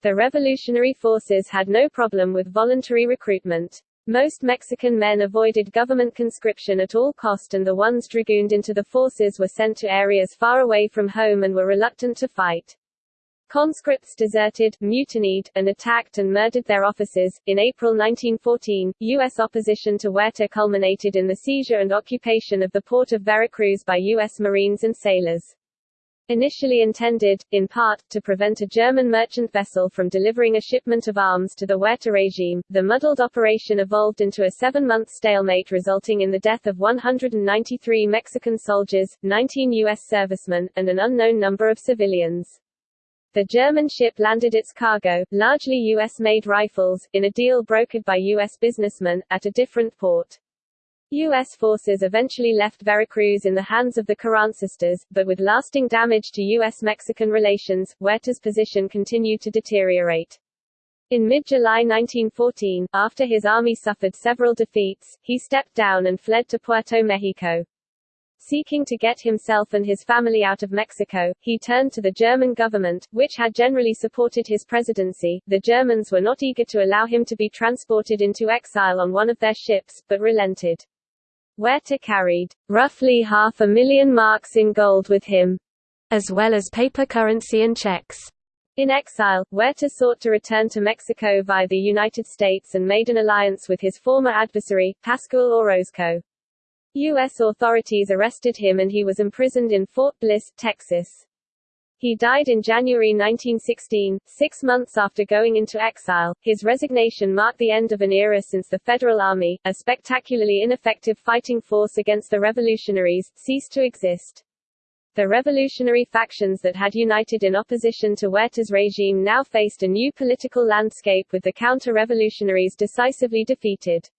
The revolutionary forces had no problem with voluntary recruitment. Most Mexican men avoided government conscription at all cost and the ones dragooned into the forces were sent to areas far away from home and were reluctant to fight. Conscripts deserted, mutinied, and attacked and murdered their officers. In April 1914, U.S. opposition to Huerta culminated in the seizure and occupation of the port of Veracruz by U.S. Marines and sailors. Initially intended, in part, to prevent a German merchant vessel from delivering a shipment of arms to the Huerta regime, the muddled operation evolved into a seven-month stalemate resulting in the death of 193 Mexican soldiers, 19 U.S. servicemen, and an unknown number of civilians. The German ship landed its cargo, largely U.S.-made rifles, in a deal brokered by U.S. businessmen, at a different port. U.S. forces eventually left Veracruz in the hands of the Carrancistas, but with lasting damage to U.S.-Mexican relations, Huerta's position continued to deteriorate. In mid-July 1914, after his army suffered several defeats, he stepped down and fled to Puerto Mexico. Seeking to get himself and his family out of Mexico, he turned to the German government, which had generally supported his presidency. The Germans were not eager to allow him to be transported into exile on one of their ships, but relented. Huerta carried roughly half a million marks in gold with him, as well as paper currency and checks. In exile, Huerta sought to return to Mexico via the United States and made an alliance with his former adversary, Pascual Orozco. U.S. authorities arrested him and he was imprisoned in Fort Bliss, Texas. He died in January 1916, six months after going into exile. His resignation marked the end of an era since the Federal Army, a spectacularly ineffective fighting force against the revolutionaries, ceased to exist. The revolutionary factions that had united in opposition to Huerta's regime now faced a new political landscape with the counter-revolutionaries decisively defeated.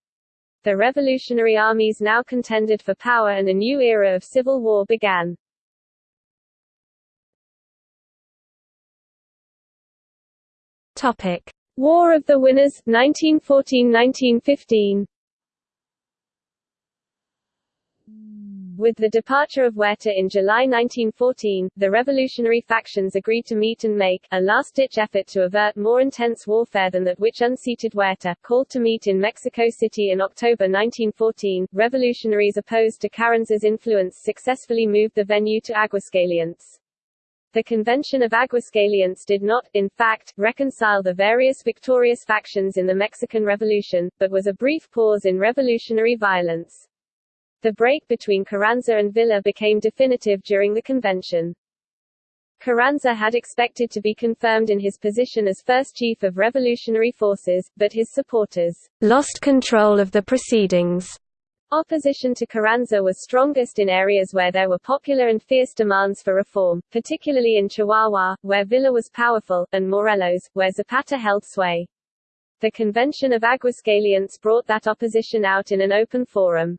The revolutionary armies now contended for power and a new era of civil war began. Topic: War of the Winners 1914-1915 With the departure of Huerta in July 1914, the revolutionary factions agreed to meet and make a last-ditch effort to avert more intense warfare than that which unseated Huerta, called to meet in Mexico City in October 1914. Revolutionaries opposed to Carranza's influence successfully moved the venue to Aguascalientes. The Convention of Aguascalientes did not, in fact, reconcile the various victorious factions in the Mexican Revolution, but was a brief pause in revolutionary violence. The break between Carranza and Villa became definitive during the convention. Carranza had expected to be confirmed in his position as first chief of revolutionary forces, but his supporters lost control of the proceedings. Opposition to Carranza was strongest in areas where there were popular and fierce demands for reform, particularly in Chihuahua, where Villa was powerful, and Morelos, where Zapata held sway. The Convention of Aguascalientes brought that opposition out in an open forum.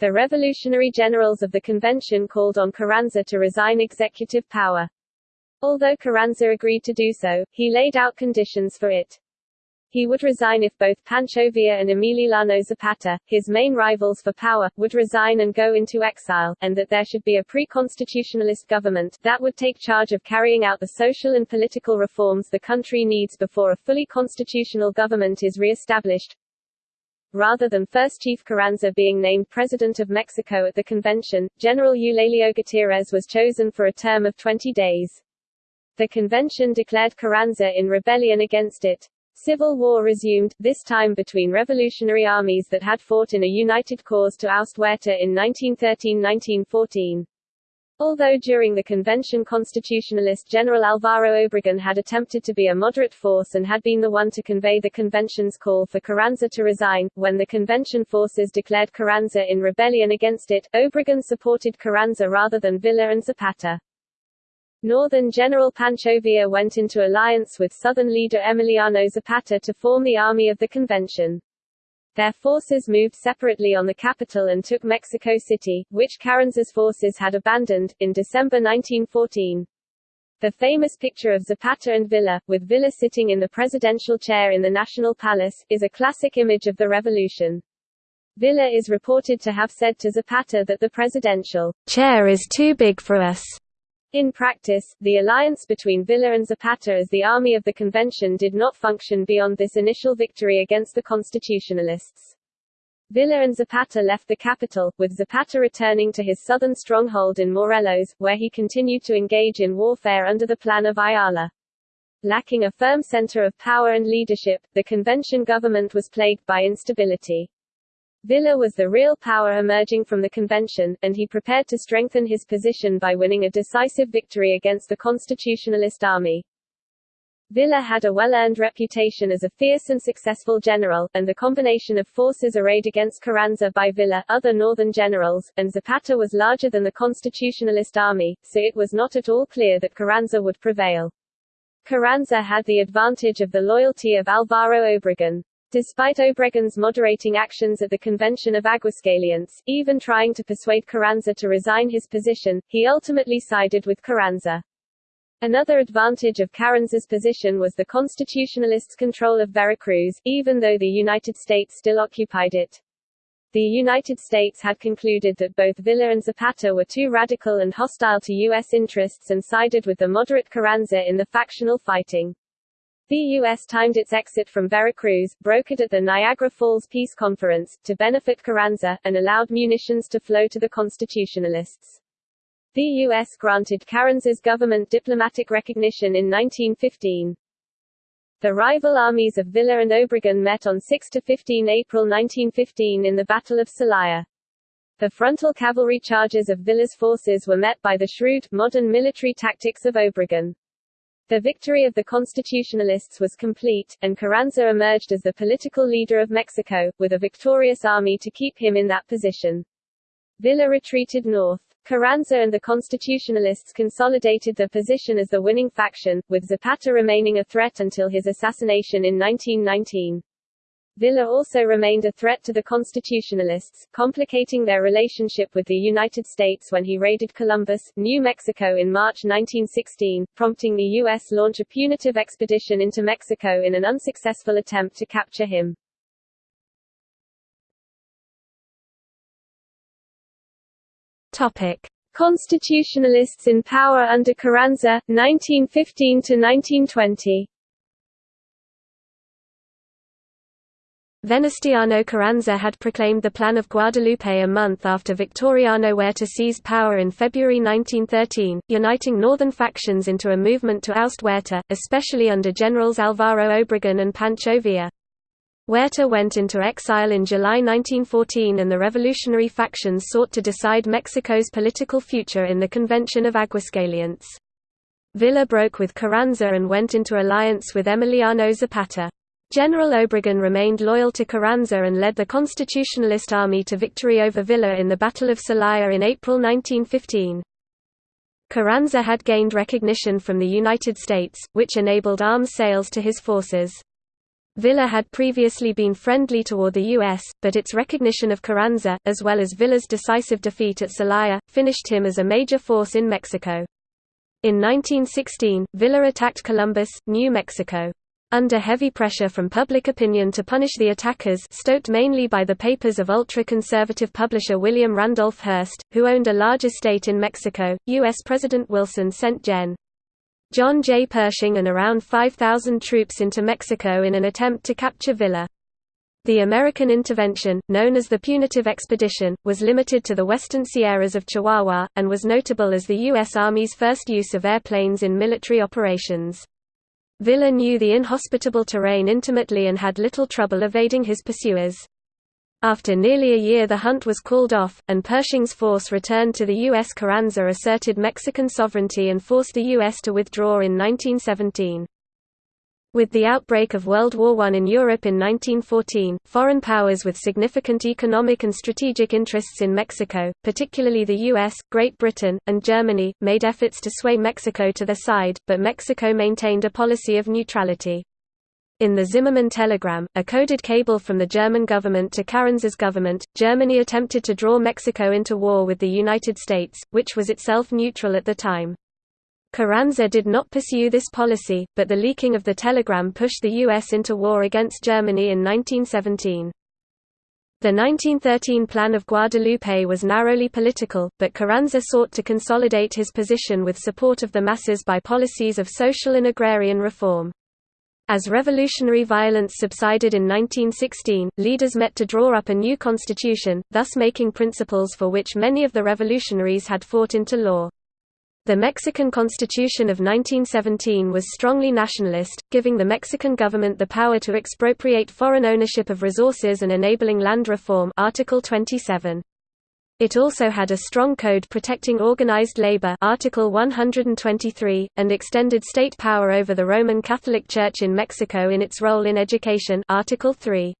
The revolutionary generals of the convention called on Carranza to resign executive power. Although Carranza agreed to do so, he laid out conditions for it. He would resign if both Pancho Villa and Emiliano Zapata, his main rivals for power, would resign and go into exile, and that there should be a pre-constitutionalist government, that would take charge of carrying out the social and political reforms the country needs before a fully constitutional government is re-established. Rather than first Chief Carranza being named President of Mexico at the convention, General Eulalio Gutierrez was chosen for a term of 20 days. The convention declared Carranza in rebellion against it. Civil war resumed, this time between revolutionary armies that had fought in a united cause to oust Huerta in 1913–1914. Although during the convention constitutionalist General Alvaro Obregón had attempted to be a moderate force and had been the one to convey the convention's call for Carranza to resign, when the convention forces declared Carranza in rebellion against it, Obregón supported Carranza rather than Villa and Zapata. Northern General Pancho Villa went into alliance with Southern leader Emiliano Zapata to form the Army of the Convention. Their forces moved separately on the capital and took Mexico City, which Carranza's forces had abandoned, in December 1914. The famous picture of Zapata and Villa, with Villa sitting in the presidential chair in the National Palace, is a classic image of the revolution. Villa is reported to have said to Zapata that the presidential chair is too big for us. In practice, the alliance between Villa and Zapata as the army of the convention did not function beyond this initial victory against the constitutionalists. Villa and Zapata left the capital, with Zapata returning to his southern stronghold in Morelos, where he continued to engage in warfare under the Plan of Ayala. Lacking a firm center of power and leadership, the convention government was plagued by instability. Villa was the real power emerging from the convention, and he prepared to strengthen his position by winning a decisive victory against the constitutionalist army. Villa had a well-earned reputation as a fierce and successful general, and the combination of forces arrayed against Carranza by Villa, other northern generals, and Zapata was larger than the constitutionalist army, so it was not at all clear that Carranza would prevail. Carranza had the advantage of the loyalty of Alvaro Obregón. Despite Obregón's moderating actions at the Convention of Aguascalientes, even trying to persuade Carranza to resign his position, he ultimately sided with Carranza. Another advantage of Carranza's position was the constitutionalists' control of Veracruz, even though the United States still occupied it. The United States had concluded that both Villa and Zapata were too radical and hostile to U.S. interests and sided with the moderate Carranza in the factional fighting. The U.S. timed its exit from Veracruz, brokered at the Niagara Falls Peace Conference, to benefit Carranza, and allowed munitions to flow to the Constitutionalists. The U.S. granted Carranza's government diplomatic recognition in 1915. The rival armies of Villa and Obregón met on 6–15 April 1915 in the Battle of Celaya. The frontal cavalry charges of Villa's forces were met by the shrewd, modern military tactics of Obregón. The victory of the Constitutionalists was complete, and Carranza emerged as the political leader of Mexico, with a victorious army to keep him in that position. Villa retreated north. Carranza and the Constitutionalists consolidated their position as the winning faction, with Zapata remaining a threat until his assassination in 1919. Villa also remained a threat to the Constitutionalists, complicating their relationship with the United States when he raided Columbus, New Mexico in March 1916, prompting the U.S. launch a punitive expedition into Mexico in an unsuccessful attempt to capture him. Topic. Constitutionalists in power under Carranza, 1915–1920 Venustiano Carranza had proclaimed the Plan of Guadalupe a month after Victoriano Huerta seized power in February 1913, uniting northern factions into a movement to oust Huerta, especially under Generals Alvaro Obregón and Pancho Villa. Huerta went into exile in July 1914 and the revolutionary factions sought to decide Mexico's political future in the Convention of Aguascalientes. Villa broke with Carranza and went into alliance with Emiliano Zapata. General Obregón remained loyal to Carranza and led the Constitutionalist army to victory over Villa in the Battle of Celaya in April 1915. Carranza had gained recognition from the United States, which enabled arms sales to his forces. Villa had previously been friendly toward the U.S., but its recognition of Carranza, as well as Villa's decisive defeat at Celaya, finished him as a major force in Mexico. In 1916, Villa attacked Columbus, New Mexico. Under heavy pressure from public opinion to punish the attackers stoked mainly by the papers of ultra-conservative publisher William Randolph Hearst, who owned a large estate in Mexico, U.S. President Wilson sent Gen. John J. Pershing and around 5,000 troops into Mexico in an attempt to capture Villa. The American intervention, known as the Punitive Expedition, was limited to the western Sierras of Chihuahua, and was notable as the U.S. Army's first use of airplanes in military operations. Villa knew the inhospitable terrain intimately and had little trouble evading his pursuers. After nearly a year the hunt was called off, and Pershing's force returned to the U.S. Carranza asserted Mexican sovereignty and forced the U.S. to withdraw in 1917. With the outbreak of World War I in Europe in 1914, foreign powers with significant economic and strategic interests in Mexico, particularly the US, Great Britain, and Germany, made efforts to sway Mexico to their side, but Mexico maintained a policy of neutrality. In the Zimmermann telegram, a coded cable from the German government to Carranza's government, Germany attempted to draw Mexico into war with the United States, which was itself neutral at the time. Carranza did not pursue this policy, but the leaking of the telegram pushed the U.S. into war against Germany in 1917. The 1913 Plan of Guadalupe was narrowly political, but Carranza sought to consolidate his position with support of the masses by policies of social and agrarian reform. As revolutionary violence subsided in 1916, leaders met to draw up a new constitution, thus making principles for which many of the revolutionaries had fought into law. The Mexican Constitution of 1917 was strongly nationalist, giving the Mexican government the power to expropriate foreign ownership of resources and enabling land reform Article 27. It also had a strong code protecting organized labor Article 123, and extended state power over the Roman Catholic Church in Mexico in its role in education Article 3.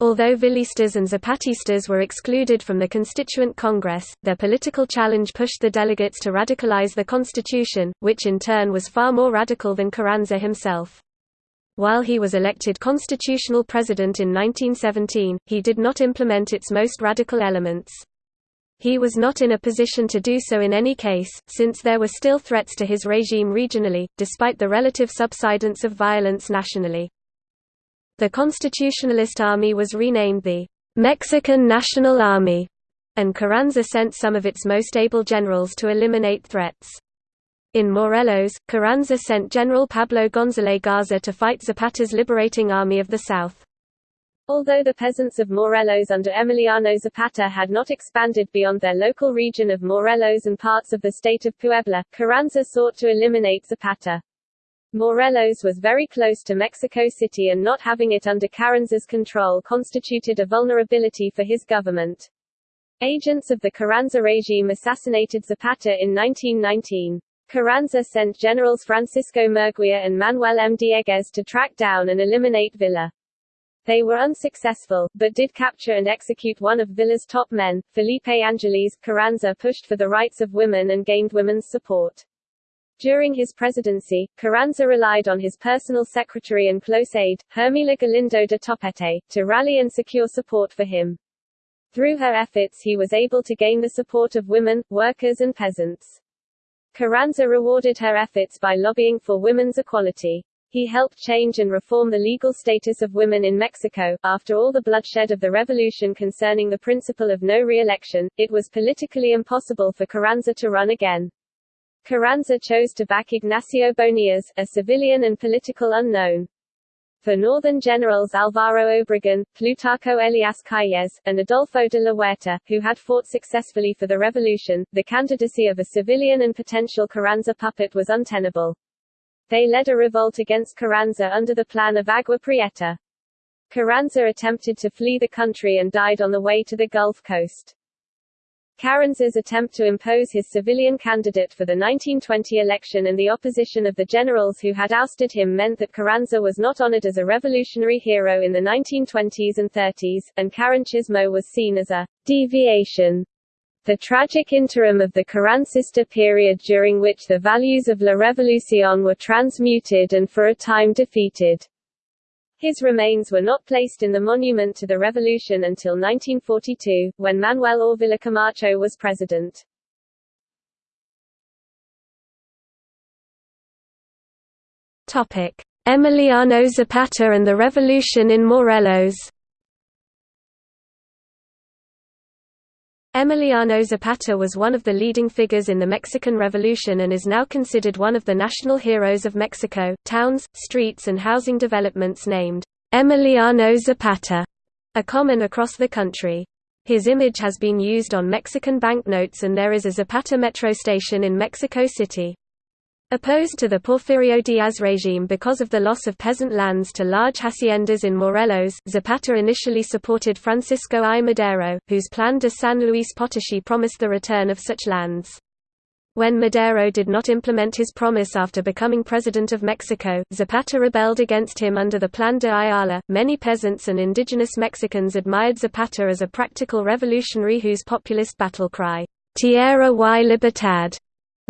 Although Villistas and Zapatistas were excluded from the Constituent Congress, their political challenge pushed the delegates to radicalize the constitution, which in turn was far more radical than Carranza himself. While he was elected constitutional president in 1917, he did not implement its most radical elements. He was not in a position to do so in any case, since there were still threats to his regime regionally, despite the relative subsidence of violence nationally. The Constitutionalist Army was renamed the Mexican National Army, and Carranza sent some of its most able generals to eliminate threats. In Morelos, Carranza sent General Pablo González Garza to fight Zapata's Liberating Army of the South. Although the peasants of Morelos under Emiliano Zapata had not expanded beyond their local region of Morelos and parts of the state of Puebla, Carranza sought to eliminate Zapata. Morelos was very close to Mexico City and not having it under Carranza's control constituted a vulnerability for his government. Agents of the Carranza regime assassinated Zapata in 1919. Carranza sent generals Francisco Murguia and Manuel M. Dieguez to track down and eliminate Villa. They were unsuccessful, but did capture and execute one of Villa's top men, Felipe Angeles. Carranza pushed for the rights of women and gained women's support. During his presidency, Carranza relied on his personal secretary and close aide, Hermila Galindo de Topete, to rally and secure support for him. Through her efforts he was able to gain the support of women, workers and peasants. Carranza rewarded her efforts by lobbying for women's equality. He helped change and reform the legal status of women in Mexico. After all the bloodshed of the revolution concerning the principle of no re-election, it was politically impossible for Carranza to run again. Carranza chose to back Ignacio Bonillas, a civilian and political unknown. For northern generals Alvaro Obregón, Plutarco Elias Calles, and Adolfo de la Huerta, who had fought successfully for the revolution, the candidacy of a civilian and potential Carranza puppet was untenable. They led a revolt against Carranza under the plan of Agua Prieta. Carranza attempted to flee the country and died on the way to the Gulf Coast. Carranza's attempt to impose his civilian candidate for the 1920 election and the opposition of the generals who had ousted him meant that Carranza was not honored as a revolutionary hero in the 1920s and 30s, and Carrancismo was seen as a deviation the tragic interim of the Carrancista period during which the values of La Revolución were transmuted and for a time defeated. His remains were not placed in the Monument to the Revolution until 1942, when Manuel Ávila Camacho was president. Topic: Emiliano Zapata and the Revolution in Morelos Emiliano Zapata was one of the leading figures in the Mexican Revolution and is now considered one of the national heroes of Mexico. Towns, streets, and housing developments named Emiliano Zapata are common across the country. His image has been used on Mexican banknotes and there is a Zapata metro station in Mexico City. Opposed to the Porfirio Diaz regime because of the loss of peasant lands to large haciendas in Morelos, Zapata initially supported Francisco I. Madero, whose Plan de San Luis Potosí promised the return of such lands. When Madero did not implement his promise after becoming president of Mexico, Zapata rebelled against him under the Plan de Ayala. Many peasants and indigenous Mexicans admired Zapata as a practical revolutionary whose populist battle cry, Tierra y Libertad,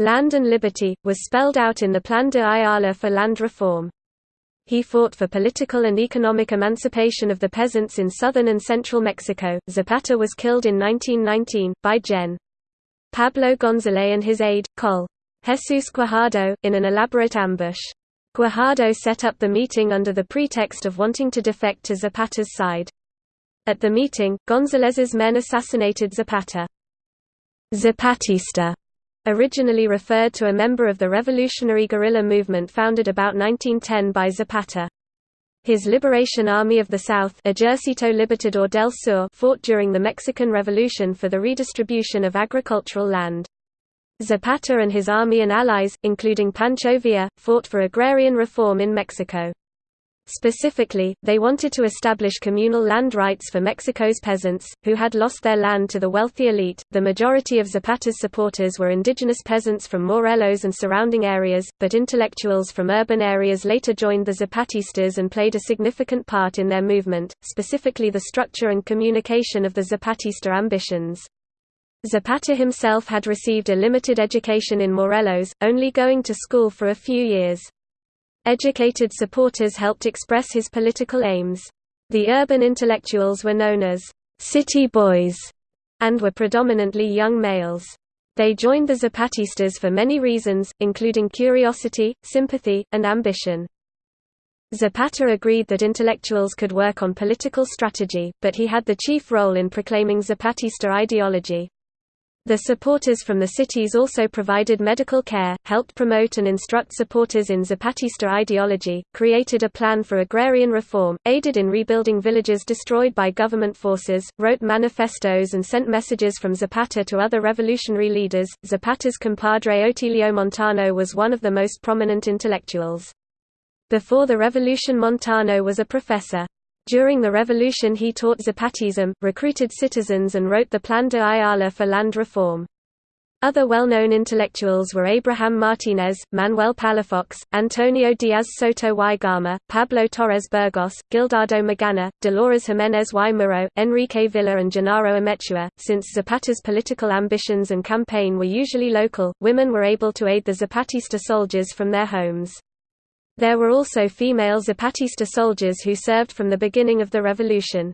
Land and liberty, was spelled out in the Plan de Ayala for land reform. He fought for political and economic emancipation of the peasants in southern and central Mexico. Zapata was killed in 1919, by Gen. Pablo González and his aide, Col. Jesus Guajardo, in an elaborate ambush. Guajardo set up the meeting under the pretext of wanting to defect to Zapata's side. At the meeting, Gonzalez's men assassinated Zapata. Zapatista originally referred to a member of the revolutionary guerrilla movement founded about 1910 by Zapata. His Liberation Army of the South Ejército Libertador del Sur fought during the Mexican Revolution for the redistribution of agricultural land. Zapata and his army and allies, including Pancho Villa, fought for agrarian reform in Mexico. Specifically, they wanted to establish communal land rights for Mexico's peasants, who had lost their land to the wealthy elite. The majority of Zapata's supporters were indigenous peasants from Morelos and surrounding areas, but intellectuals from urban areas later joined the Zapatistas and played a significant part in their movement, specifically the structure and communication of the Zapatista ambitions. Zapata himself had received a limited education in Morelos, only going to school for a few years. Educated supporters helped express his political aims. The urban intellectuals were known as «city boys» and were predominantly young males. They joined the Zapatistas for many reasons, including curiosity, sympathy, and ambition. Zapata agreed that intellectuals could work on political strategy, but he had the chief role in proclaiming Zapatista ideology. The supporters from the cities also provided medical care, helped promote and instruct supporters in Zapatista ideology, created a plan for agrarian reform, aided in rebuilding villages destroyed by government forces, wrote manifestos and sent messages from Zapata to other revolutionary leaders. Zapata's compadre Otilio Montano was one of the most prominent intellectuals. Before the revolution Montano was a professor. During the revolution he taught Zapatism, recruited citizens and wrote the Plan de Ayala for land reform. Other well-known intellectuals were Abraham Martinez, Manuel Palafox, Antonio Diaz Soto y Gama, Pablo Torres Burgos, Gildardo Magana, Dolores Jimenez y Muro, Enrique Villa and Genaro Amezcua. Since Zapata's political ambitions and campaign were usually local, women were able to aid the Zapatista soldiers from their homes. There were also female Zapatista soldiers who served from the beginning of the revolution.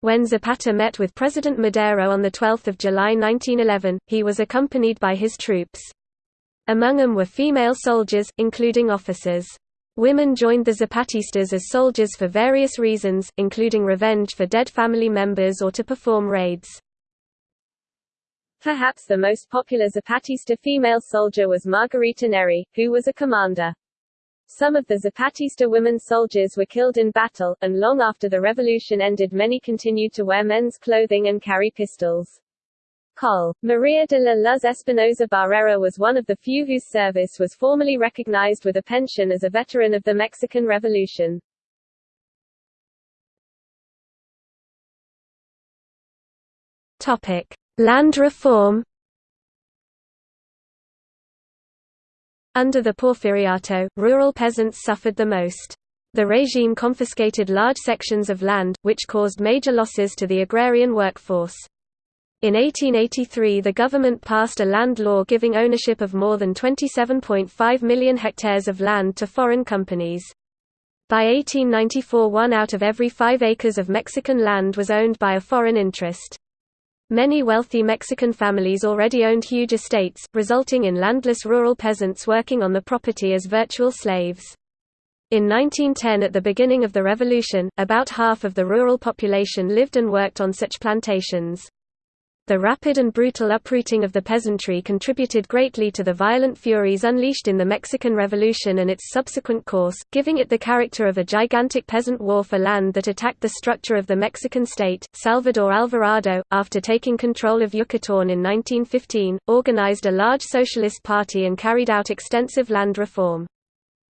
When Zapata met with President Madero on 12 July 1911, he was accompanied by his troops. Among them were female soldiers, including officers. Women joined the Zapatistas as soldiers for various reasons, including revenge for dead family members or to perform raids. Perhaps the most popular Zapatista female soldier was Margarita Neri, who was a commander. Some of the Zapatista women soldiers were killed in battle, and long after the revolution ended many continued to wear men's clothing and carry pistols. Col. Maria de la Luz Espinosa Barrera was one of the few whose service was formally recognized with a pension as a veteran of the Mexican Revolution. Topic. Land reform Under the Porfiriato, rural peasants suffered the most. The regime confiscated large sections of land, which caused major losses to the agrarian workforce. In 1883 the government passed a land law giving ownership of more than 27.5 million hectares of land to foreign companies. By 1894 one out of every five acres of Mexican land was owned by a foreign interest. Many wealthy Mexican families already owned huge estates, resulting in landless rural peasants working on the property as virtual slaves. In 1910 at the beginning of the revolution, about half of the rural population lived and worked on such plantations. The rapid and brutal uprooting of the peasantry contributed greatly to the violent furies unleashed in the Mexican Revolution and its subsequent course, giving it the character of a gigantic peasant war for land that attacked the structure of the Mexican state. Salvador Alvarado, after taking control of Yucatán in 1915, organized a large socialist party and carried out extensive land reform.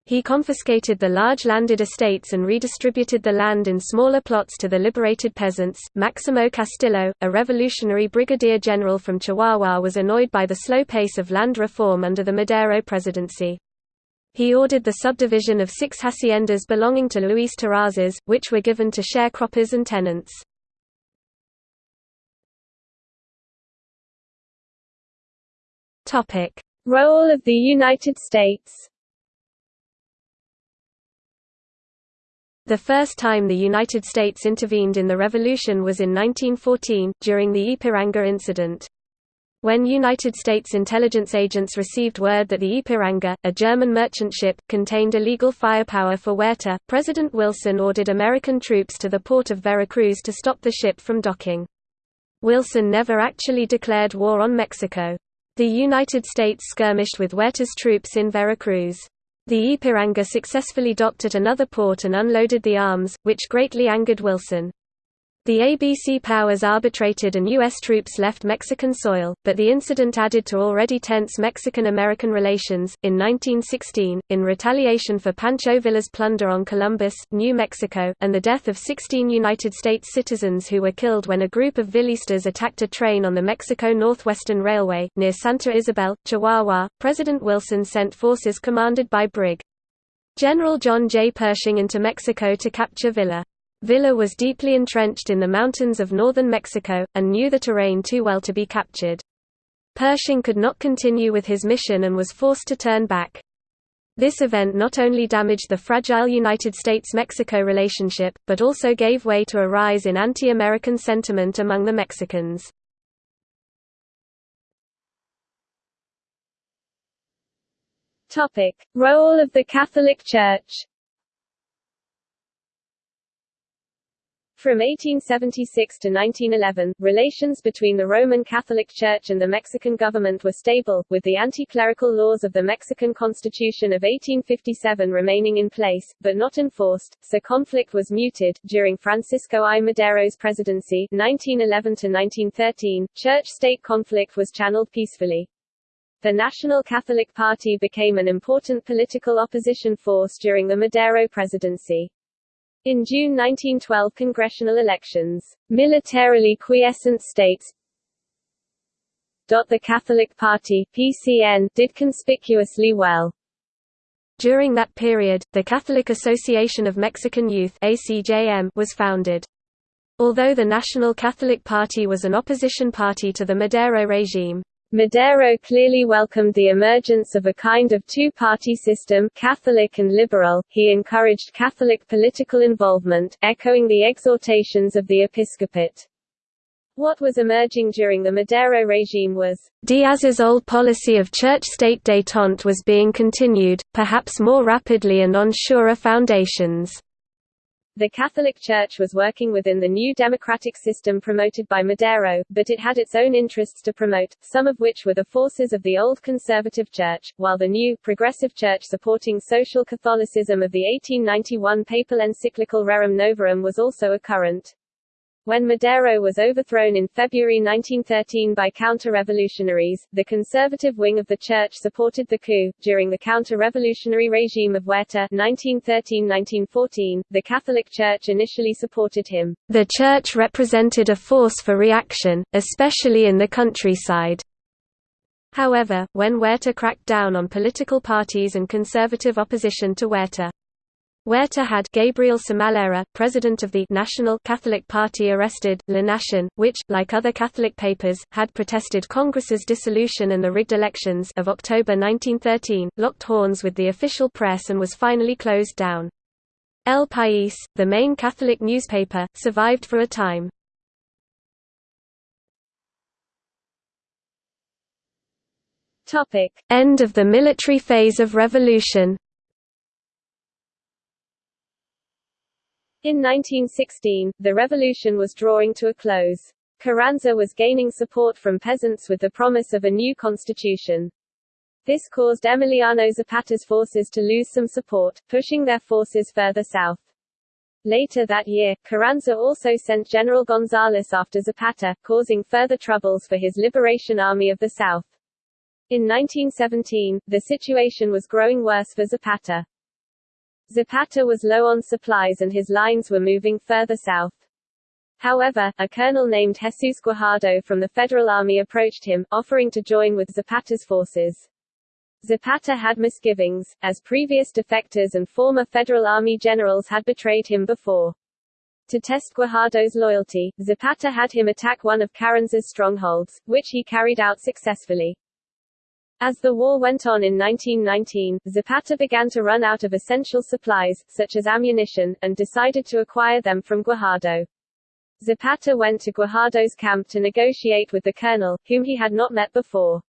He confiscated the large landed estates and redistributed the land in smaller plots to the liberated peasants. Maximo Castillo, a revolutionary brigadier general from Chihuahua, was annoyed by the slow pace of land reform under the Madero presidency. He ordered the subdivision of six haciendas belonging to Luis Terrazas, which were given to sharecroppers and tenants. Role of the United States The first time the United States intervened in the revolution was in 1914, during the Ipiranga incident. When United States intelligence agents received word that the Ipiranga, a German merchant ship, contained illegal firepower for Huerta, President Wilson ordered American troops to the port of Veracruz to stop the ship from docking. Wilson never actually declared war on Mexico. The United States skirmished with Huerta's troops in Veracruz. The Ipiranga successfully docked at another port and unloaded the arms, which greatly angered Wilson. The ABC powers arbitrated and U.S. troops left Mexican soil, but the incident added to already tense Mexican-American relations. In 1916, in retaliation for Pancho Villa's plunder on Columbus, New Mexico, and the death of 16 United States citizens who were killed when a group of Villistas attacked a train on the Mexico Northwestern Railway, near Santa Isabel, Chihuahua, President Wilson sent forces commanded by Brig. General John J. Pershing into Mexico to capture Villa. Villa was deeply entrenched in the mountains of northern Mexico, and knew the terrain too well to be captured. Pershing could not continue with his mission and was forced to turn back. This event not only damaged the fragile United States–Mexico relationship, but also gave way to a rise in anti-American sentiment among the Mexicans. Role of the Catholic Church From 1876 to 1911, relations between the Roman Catholic Church and the Mexican government were stable, with the anti-clerical laws of the Mexican Constitution of 1857 remaining in place, but not enforced, so conflict was muted. During Francisco I. Madero's presidency 1911 to 1913, church-state conflict was channeled peacefully. The National Catholic Party became an important political opposition force during the Madero presidency. In June 1912 congressional elections, militarily quiescent states the Catholic Party PCN, did conspicuously well. During that period, the Catholic Association of Mexican Youth ACJM was founded. Although the National Catholic Party was an opposition party to the Madero regime, Madero clearly welcomed the emergence of a kind of two-party system Catholic and liberal. He encouraged Catholic political involvement, echoing the exhortations of the episcopate. What was emerging during the Madero regime was, Diaz's old policy of church-state détente was being continued, perhaps more rapidly and on surer foundations. The Catholic Church was working within the new democratic system promoted by Madero, but it had its own interests to promote, some of which were the forces of the old conservative church, while the new, progressive church supporting social Catholicism of the 1891 papal encyclical Rerum Novarum was also a current. When Madero was overthrown in February 1913 by counter-revolutionaries, the conservative wing of the church supported the coup. During the counter-revolutionary regime of Huerta 1913-1914, the Catholic Church initially supported him. The church represented a force for reaction, especially in the countryside. However, when Huerta cracked down on political parties and conservative opposition to Huerta, Huerta had Gabriel Somellera, president of the National Catholic Party arrested, La Nación, which, like other Catholic papers, had protested Congress's dissolution and the rigged elections of October 1913, locked horns with the official press and was finally closed down. El País, the main Catholic newspaper, survived for a time. End of the military phase of revolution In 1916, the revolution was drawing to a close. Carranza was gaining support from peasants with the promise of a new constitution. This caused Emiliano Zapata's forces to lose some support, pushing their forces further south. Later that year, Carranza also sent General González after Zapata, causing further troubles for his Liberation Army of the South. In 1917, the situation was growing worse for Zapata. Zapata was low on supplies and his lines were moving further south. However, a colonel named Jesus Guajardo from the Federal Army approached him, offering to join with Zapata's forces. Zapata had misgivings, as previous defectors and former Federal Army generals had betrayed him before. To test Guajardo's loyalty, Zapata had him attack one of Carranza's strongholds, which he carried out successfully. As the war went on in 1919, Zapata began to run out of essential supplies, such as ammunition, and decided to acquire them from Guajardo. Zapata went to Guajardo's camp to negotiate with the colonel, whom he had not met before.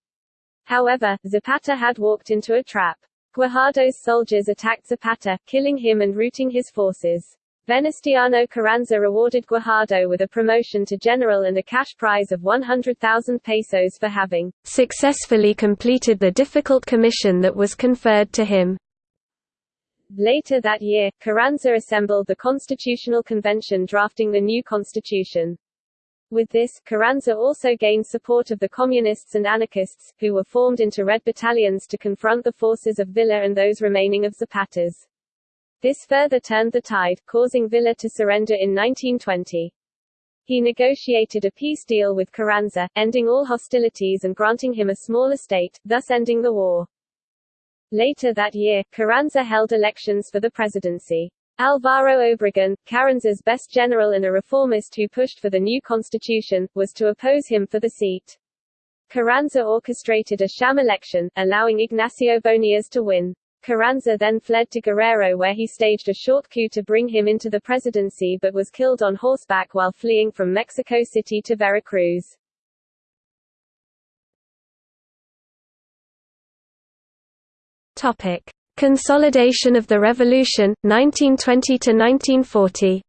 However, Zapata had walked into a trap. Guajardo's soldiers attacked Zapata, killing him and routing his forces. Venustiano Carranza rewarded Guajardo with a promotion to general and a cash prize of 100,000 pesos for having successfully completed the difficult commission that was conferred to him. Later that year, Carranza assembled the Constitutional Convention drafting the new constitution. With this, Carranza also gained support of the communists and anarchists, who were formed into red battalions to confront the forces of Villa and those remaining of Zapata's. This further turned the tide, causing Villa to surrender in 1920. He negotiated a peace deal with Carranza, ending all hostilities and granting him a small estate, thus ending the war. Later that year, Carranza held elections for the presidency. Alvaro Obregón, Carranza's best general and a reformist who pushed for the new constitution, was to oppose him for the seat. Carranza orchestrated a sham election, allowing Ignacio Bonillas to win. Carranza then fled to Guerrero where he staged a short coup to bring him into the presidency but was killed on horseback while fleeing from Mexico City to Veracruz. Topic: Consolidation of the Revolution 1920 to 1940.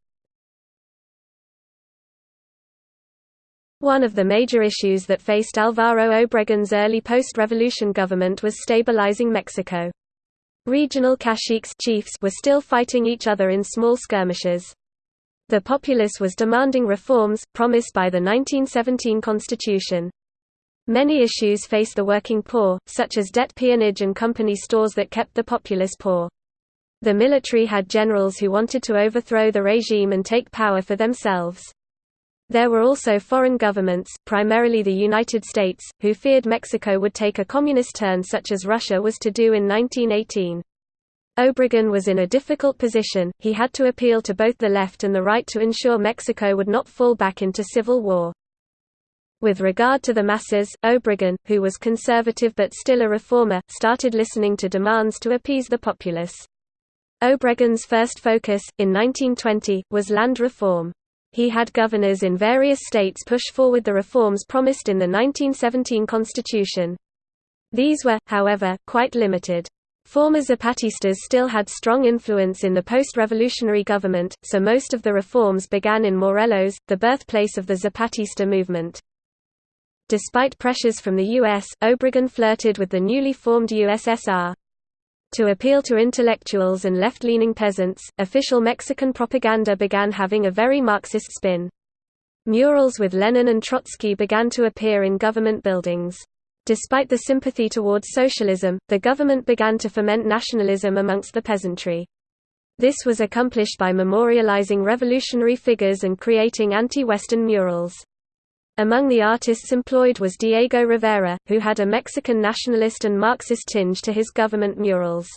One of the major issues that faced Alvaro Obregón's early post-revolution government was stabilizing Mexico. Regional caciques chiefs were still fighting each other in small skirmishes. The populace was demanding reforms, promised by the 1917 constitution. Many issues faced the working poor, such as debt peonage and company stores that kept the populace poor. The military had generals who wanted to overthrow the regime and take power for themselves. There were also foreign governments, primarily the United States, who feared Mexico would take a communist turn such as Russia was to do in 1918. Obregón was in a difficult position, he had to appeal to both the left and the right to ensure Mexico would not fall back into civil war. With regard to the masses, Obregón, who was conservative but still a reformer, started listening to demands to appease the populace. Obregón's first focus, in 1920, was land reform. He had governors in various states push forward the reforms promised in the 1917 constitution. These were, however, quite limited. Former Zapatistas still had strong influence in the post-revolutionary government, so most of the reforms began in Morelos, the birthplace of the Zapatista movement. Despite pressures from the U.S., Obregón flirted with the newly formed USSR. To appeal to intellectuals and left-leaning peasants, official Mexican propaganda began having a very Marxist spin. Murals with Lenin and Trotsky began to appear in government buildings. Despite the sympathy towards socialism, the government began to foment nationalism amongst the peasantry. This was accomplished by memorializing revolutionary figures and creating anti-Western murals. Among the artists employed was Diego Rivera, who had a Mexican nationalist and Marxist tinge to his government murals.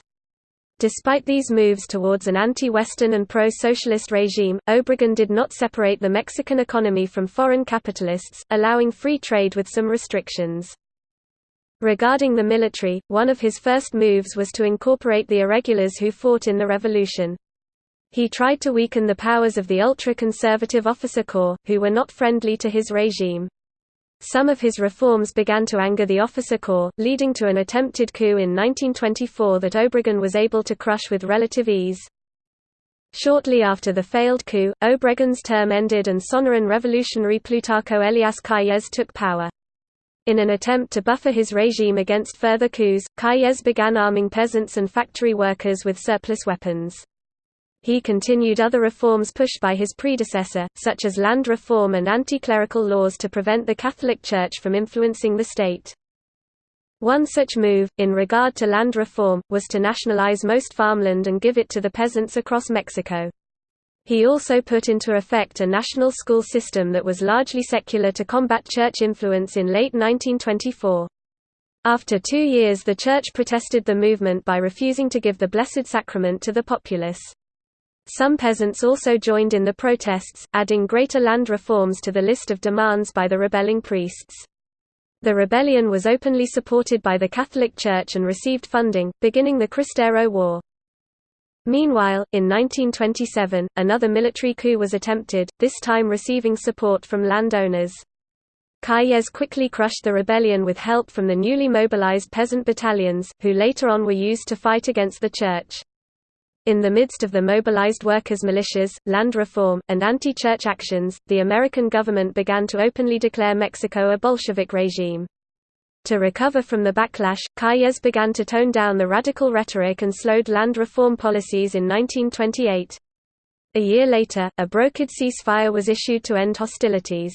Despite these moves towards an anti-Western and pro-socialist regime, Obregón did not separate the Mexican economy from foreign capitalists, allowing free trade with some restrictions. Regarding the military, one of his first moves was to incorporate the irregulars who fought in the revolution. He tried to weaken the powers of the ultra-conservative officer corps, who were not friendly to his regime. Some of his reforms began to anger the officer corps, leading to an attempted coup in 1924 that Obregón was able to crush with relative ease. Shortly after the failed coup, Obregón's term ended and Sonoran revolutionary Plutarco Elias Calles took power. In an attempt to buffer his regime against further coups, Calles began arming peasants and factory workers with surplus weapons. He continued other reforms pushed by his predecessor, such as land reform and anti-clerical laws to prevent the Catholic Church from influencing the state. One such move, in regard to land reform, was to nationalize most farmland and give it to the peasants across Mexico. He also put into effect a national school system that was largely secular to combat church influence in late 1924. After two years the church protested the movement by refusing to give the Blessed Sacrament to the populace. Some peasants also joined in the protests, adding greater land reforms to the list of demands by the rebelling priests. The rebellion was openly supported by the Catholic Church and received funding, beginning the Cristero War. Meanwhile, in 1927, another military coup was attempted, this time receiving support from landowners. Calles quickly crushed the rebellion with help from the newly mobilized peasant battalions, who later on were used to fight against the church. In the midst of the mobilized workers' militias, land reform, and anti-church actions, the American government began to openly declare Mexico a Bolshevik regime. To recover from the backlash, Calles began to tone down the radical rhetoric and slowed land reform policies in 1928. A year later, a brokered ceasefire was issued to end hostilities.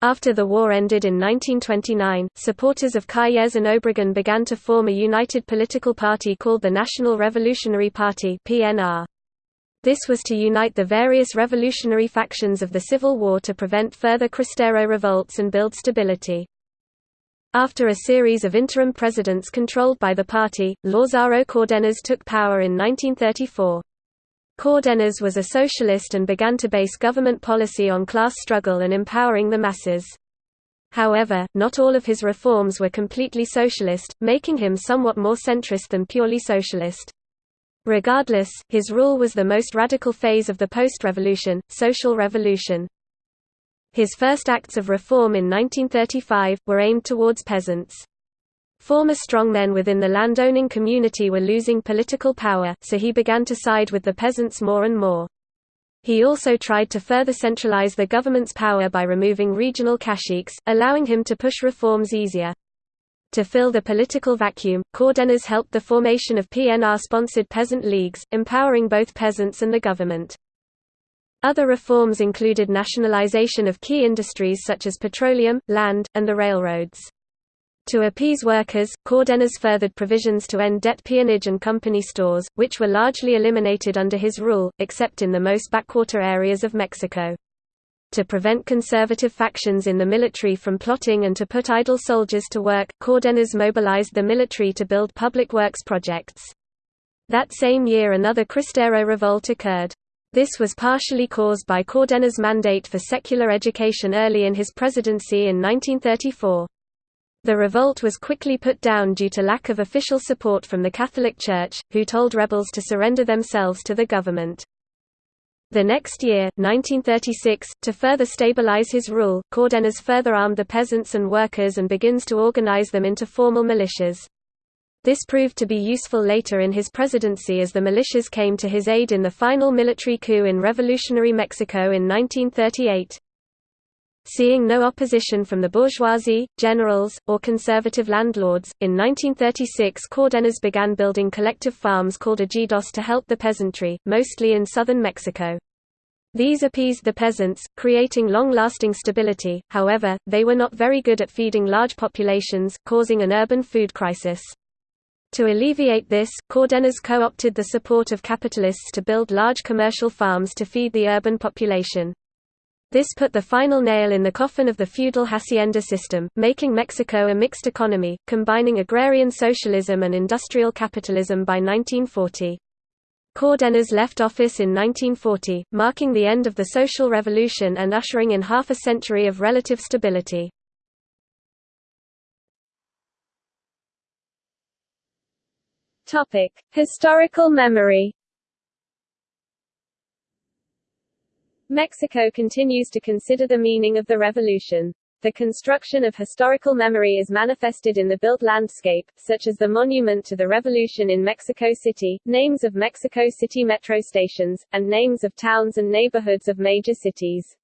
After the war ended in 1929, supporters of Calles and Obregon began to form a united political party called the National Revolutionary Party (PNR). This was to unite the various revolutionary factions of the Civil War to prevent further Cristero revolts and build stability. After a series of interim presidents controlled by the party, Lázaro Cárdenas took power in 1934. Cárdenas was a socialist and began to base government policy on class struggle and empowering the masses. However, not all of his reforms were completely socialist, making him somewhat more centrist than purely socialist. Regardless, his rule was the most radical phase of the post-revolution, social revolution. His first acts of reform in 1935, were aimed towards peasants. Former strongmen within the landowning community were losing political power, so he began to side with the peasants more and more. He also tried to further centralize the government's power by removing regional caciques, allowing him to push reforms easier. To fill the political vacuum, Cárdenas helped the formation of PNR-sponsored peasant leagues, empowering both peasants and the government. Other reforms included nationalization of key industries such as petroleum, land, and the railroads. To appease workers, Cárdenas furthered provisions to end debt peonage and company stores, which were largely eliminated under his rule, except in the most backwater areas of Mexico. To prevent conservative factions in the military from plotting and to put idle soldiers to work, Cárdenas mobilized the military to build public works projects. That same year another Cristero revolt occurred. This was partially caused by Cárdenas' mandate for secular education early in his presidency in 1934. The revolt was quickly put down due to lack of official support from the Catholic Church, who told rebels to surrender themselves to the government. The next year, 1936, to further stabilize his rule, Cárdenas further armed the peasants and workers and begins to organize them into formal militias. This proved to be useful later in his presidency as the militias came to his aid in the final military coup in revolutionary Mexico in 1938. Seeing no opposition from the bourgeoisie, generals, or conservative landlords, in 1936 Cárdenas began building collective farms called ejidos to help the peasantry, mostly in southern Mexico. These appeased the peasants, creating long-lasting stability, however, they were not very good at feeding large populations, causing an urban food crisis. To alleviate this, Cárdenas co-opted the support of capitalists to build large commercial farms to feed the urban population. This put the final nail in the coffin of the feudal hacienda system, making Mexico a mixed economy, combining agrarian socialism and industrial capitalism by 1940. Cárdenas left office in 1940, marking the end of the social revolution and ushering in half a century of relative stability. Historical memory Mexico continues to consider the meaning of the revolution. The construction of historical memory is manifested in the built landscape, such as the Monument to the Revolution in Mexico City, names of Mexico City metro stations, and names of towns and neighborhoods of major cities.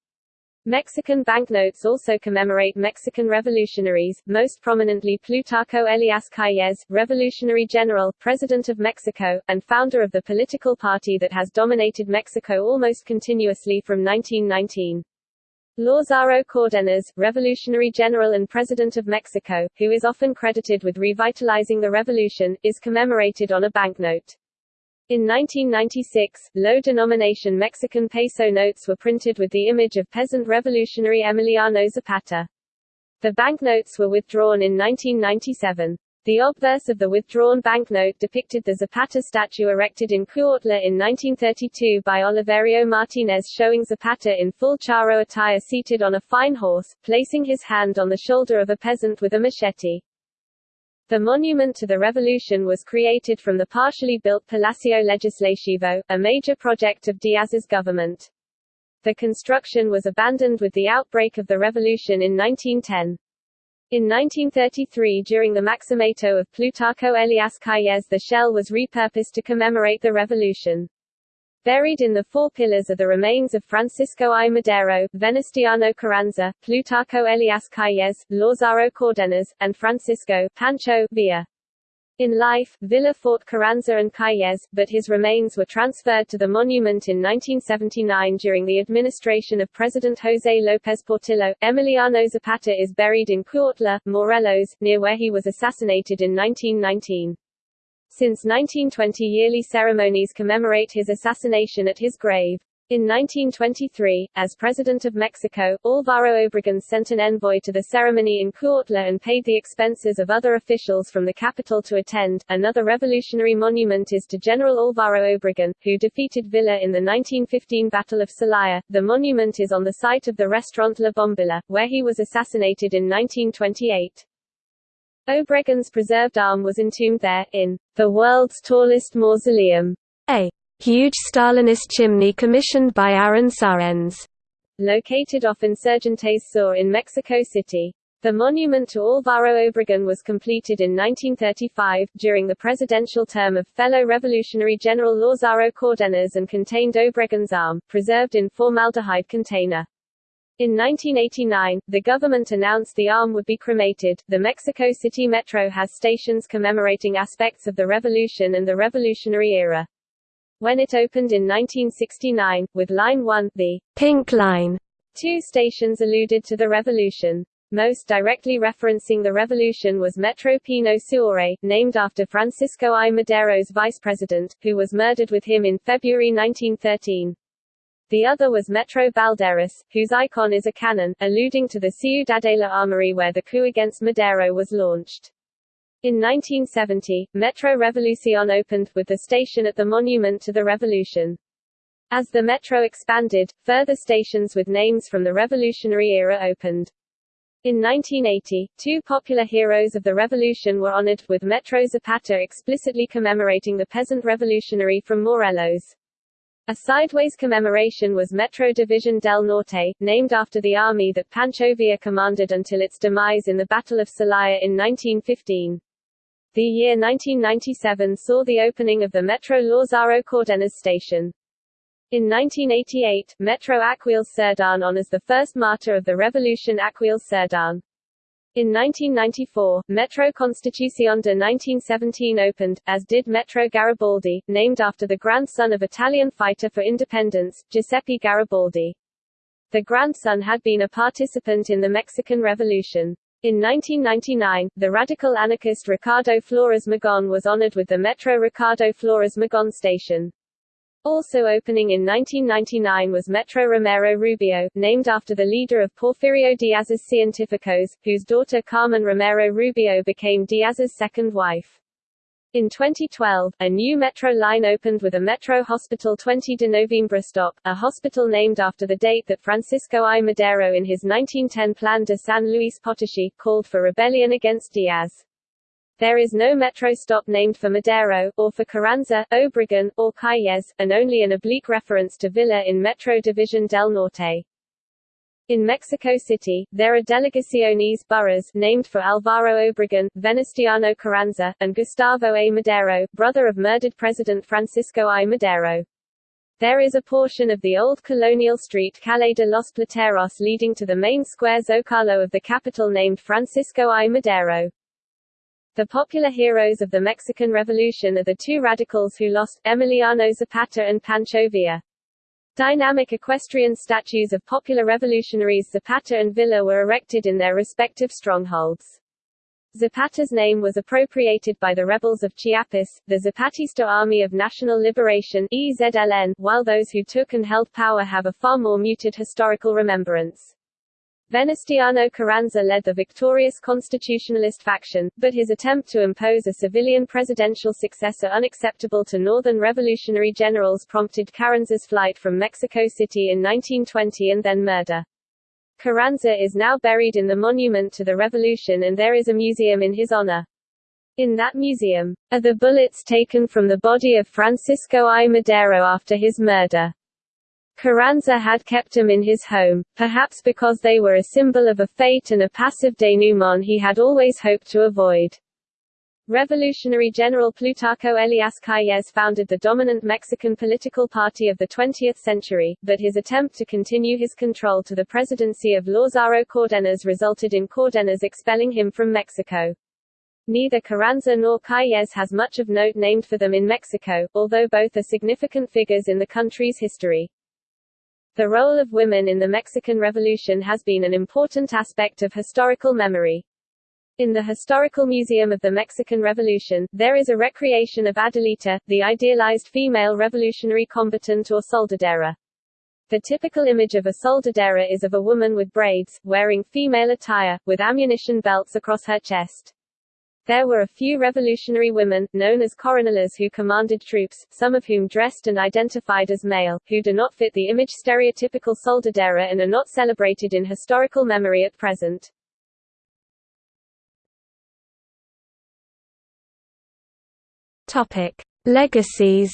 Mexican banknotes also commemorate Mexican revolutionaries, most prominently Plutarco Elias Calles, revolutionary general, president of Mexico, and founder of the political party that has dominated Mexico almost continuously from 1919. Lázaro Cárdenas, revolutionary general and president of Mexico, who is often credited with revitalizing the revolution, is commemorated on a banknote. In 1996, low-denomination Mexican peso notes were printed with the image of peasant revolutionary Emiliano Zapata. The banknotes were withdrawn in 1997. The obverse of the withdrawn banknote depicted the Zapata statue erected in Cuautla in 1932 by Oliverio Martinez showing Zapata in full charro attire seated on a fine horse, placing his hand on the shoulder of a peasant with a machete. The monument to the revolution was created from the partially built Palacio Legislativo, a major project of Diaz's government. The construction was abandoned with the outbreak of the revolution in 1910. In 1933 during the Maximato of Plutarco Elias Calles the shell was repurposed to commemorate the revolution. Buried in the four pillars are the remains of Francisco I. Madero, Venustiano Carranza, Plutarco Elias Calles, Lázaro Cárdenas, and Francisco Pancho Villa. In life, Villa fought Carranza and Calles, but his remains were transferred to the monument in 1979 during the administration of President José López Portillo. Emiliano Zapata is buried in Cuautla, Morelos, near where he was assassinated in 1919. Since 1920 yearly ceremonies commemorate his assassination at his grave. In 1923, as President of Mexico, Álvaro Obregón sent an envoy to the ceremony in Cuautla and paid the expenses of other officials from the capital to attend. Another revolutionary monument is to General Álvaro Obregón, who defeated Villa in the 1915 Battle of Celaya. The monument is on the site of the restaurant La Bombilla, where he was assassinated in 1928. Obregón's preserved arm was entombed there, in the world's tallest mausoleum. A huge Stalinist chimney commissioned by Aaron Sáenz, located off Insurgentes Sur in Mexico City. The monument to Álvaro Obregón was completed in 1935, during the presidential term of fellow Revolutionary General Lázaro Cárdenas and contained Obregón's arm, preserved in formaldehyde container. In 1989, the government announced the arm would be cremated. The Mexico City Metro has stations commemorating aspects of the revolution and the revolutionary era. When it opened in 1969, with Line 1, the Pink Line, two stations alluded to the revolution. Most directly referencing the revolution was Metro Pino Suárez, named after Francisco I. Madero's vice president, who was murdered with him in February 1913. The other was Metro Balderas, whose icon is a cannon, alluding to the Ciudadela Armory where the coup against Madero was launched. In 1970, Metro Revolucion opened, with the station at the Monument to the Revolution. As the metro expanded, further stations with names from the revolutionary era opened. In 1980, two popular heroes of the revolution were honored, with Metro Zapata explicitly commemorating the peasant revolutionary from Morelos. A sideways commemoration was Metro Division del Norte, named after the army that Pancho Villa commanded until its demise in the Battle of Celaya in 1915. The year 1997 saw the opening of the Metro Lázaro Cárdenas station. In 1988, Metro Aquiles Serdán honors the first martyr of the revolution Aquiles Serdán. In 1994, Metro Constitución de 1917 opened, as did Metro Garibaldi, named after the grandson of Italian fighter for independence, Giuseppe Garibaldi. The grandson had been a participant in the Mexican Revolution. In 1999, the radical anarchist Ricardo Flores Magón was honored with the Metro Ricardo Flores Magón station. Also opening in 1999 was Metro Romero Rubio, named after the leader of Porfirio Diaz's Científicos, whose daughter Carmen Romero Rubio became Diaz's second wife. In 2012, a new metro line opened with a Metro Hospital 20 de Noviembre stop, a hospital named after the date that Francisco I. Madero in his 1910 Plan de San Luis Potosí, called for rebellion against Diaz. There is no metro stop named for Madero, or for Carranza, Obregón, or Calles, and only an oblique reference to Villa in Metro Division del Norte. In Mexico City, there are delegaciones boroughs named for Alvaro Obregón, Venustiano Carranza, and Gustavo A. Madero, brother of murdered President Francisco I. Madero. There is a portion of the old colonial street Calle de los Plateros leading to the main square Zocalo of the capital named Francisco I. Madero. The popular heroes of the Mexican Revolution are the two radicals who lost, Emiliano Zapata and Pancho Villa. Dynamic equestrian statues of popular revolutionaries Zapata and Villa were erected in their respective strongholds. Zapata's name was appropriated by the rebels of Chiapas, the Zapatista Army of National Liberation EZLN, while those who took and held power have a far more muted historical remembrance. Venustiano Carranza led the victorious constitutionalist faction, but his attempt to impose a civilian presidential successor unacceptable to northern revolutionary generals prompted Carranza's flight from Mexico City in 1920 and then murder. Carranza is now buried in the Monument to the Revolution and there is a museum in his honor. In that museum, are the bullets taken from the body of Francisco I. Madero after his murder. Carranza had kept them in his home, perhaps because they were a symbol of a fate and a passive denouement he had always hoped to avoid. Revolutionary General Plutarco Elias Calles founded the dominant Mexican political party of the 20th century, but his attempt to continue his control to the presidency of Lázaro Cárdenas resulted in Cárdenas expelling him from Mexico. Neither Carranza nor Calles has much of note named for them in Mexico, although both are significant figures in the country's history. The role of women in the Mexican Revolution has been an important aspect of historical memory. In the Historical Museum of the Mexican Revolution, there is a recreation of Adelita, the idealized female revolutionary combatant or soldadera. The typical image of a soldadera is of a woman with braids, wearing female attire, with ammunition belts across her chest. There were a few revolutionary women, known as coronelas who commanded troops, some of whom dressed and identified as male, who do not fit the image stereotypical soldadera and are not celebrated in historical memory at present. Topic: Legacies.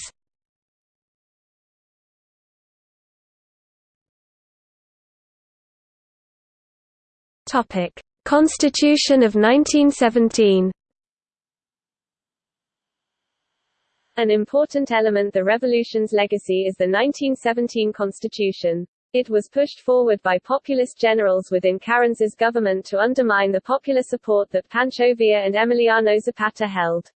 Topic: Constitution of 1917. An important element the revolution's legacy is the 1917 constitution. It was pushed forward by populist generals within Carranza's government to undermine the popular support that Pancho Villa and Emiliano Zapata held.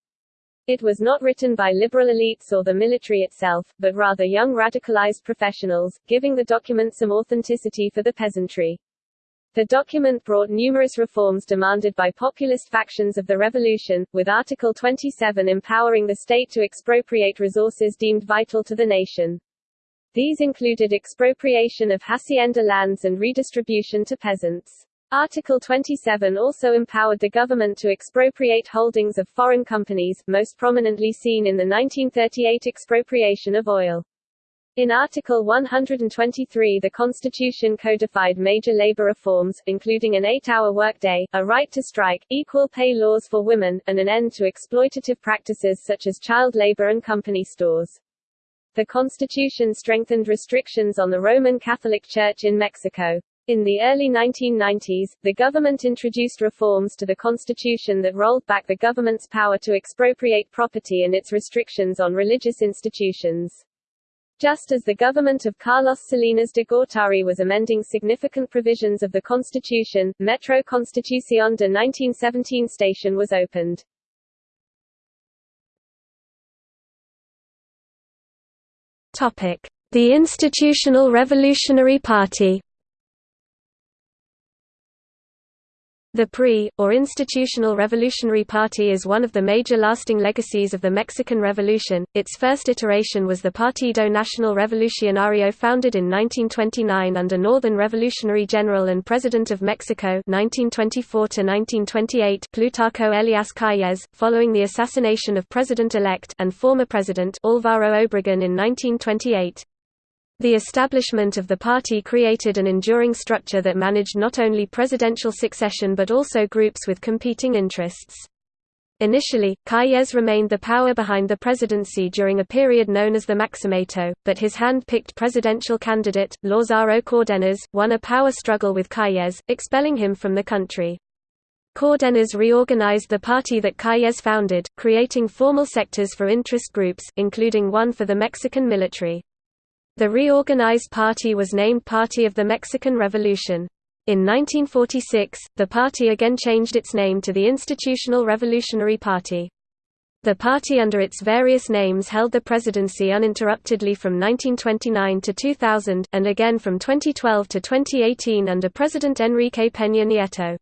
It was not written by liberal elites or the military itself, but rather young radicalized professionals, giving the document some authenticity for the peasantry. The document brought numerous reforms demanded by populist factions of the revolution, with Article 27 empowering the state to expropriate resources deemed vital to the nation. These included expropriation of hacienda lands and redistribution to peasants. Article 27 also empowered the government to expropriate holdings of foreign companies, most prominently seen in the 1938 expropriation of oil. In Article 123 the Constitution codified major labor reforms, including an eight-hour workday, a right to strike, equal pay laws for women, and an end to exploitative practices such as child labor and company stores. The Constitution strengthened restrictions on the Roman Catholic Church in Mexico. In the early 1990s, the government introduced reforms to the constitution that rolled back the government's power to expropriate property and its restrictions on religious institutions. Just as the government of Carlos Salinas de Gortari was amending significant provisions of the constitution, Metro Constitución de 1917 station was opened. The Institutional Revolutionary Party The PRI, or Institutional Revolutionary Party is one of the major lasting legacies of the Mexican Revolution. Its first iteration was the Partido Nacional Revolucionario founded in 1929 under Northern Revolutionary General and President of Mexico 1924 Plutarco Elias Calles, following the assassination of President-elect and former President Álvaro Obregón in 1928. The establishment of the party created an enduring structure that managed not only presidential succession but also groups with competing interests. Initially, Calles remained the power behind the presidency during a period known as the Maximato, but his hand-picked presidential candidate, Lázaro Cárdenas, won a power struggle with Calles, expelling him from the country. Cárdenas reorganized the party that Calles founded, creating formal sectors for interest groups, including one for the Mexican military. The reorganized party was named Party of the Mexican Revolution. In 1946, the party again changed its name to the Institutional Revolutionary Party. The party under its various names held the presidency uninterruptedly from 1929 to 2000, and again from 2012 to 2018 under President Enrique Peña Nieto.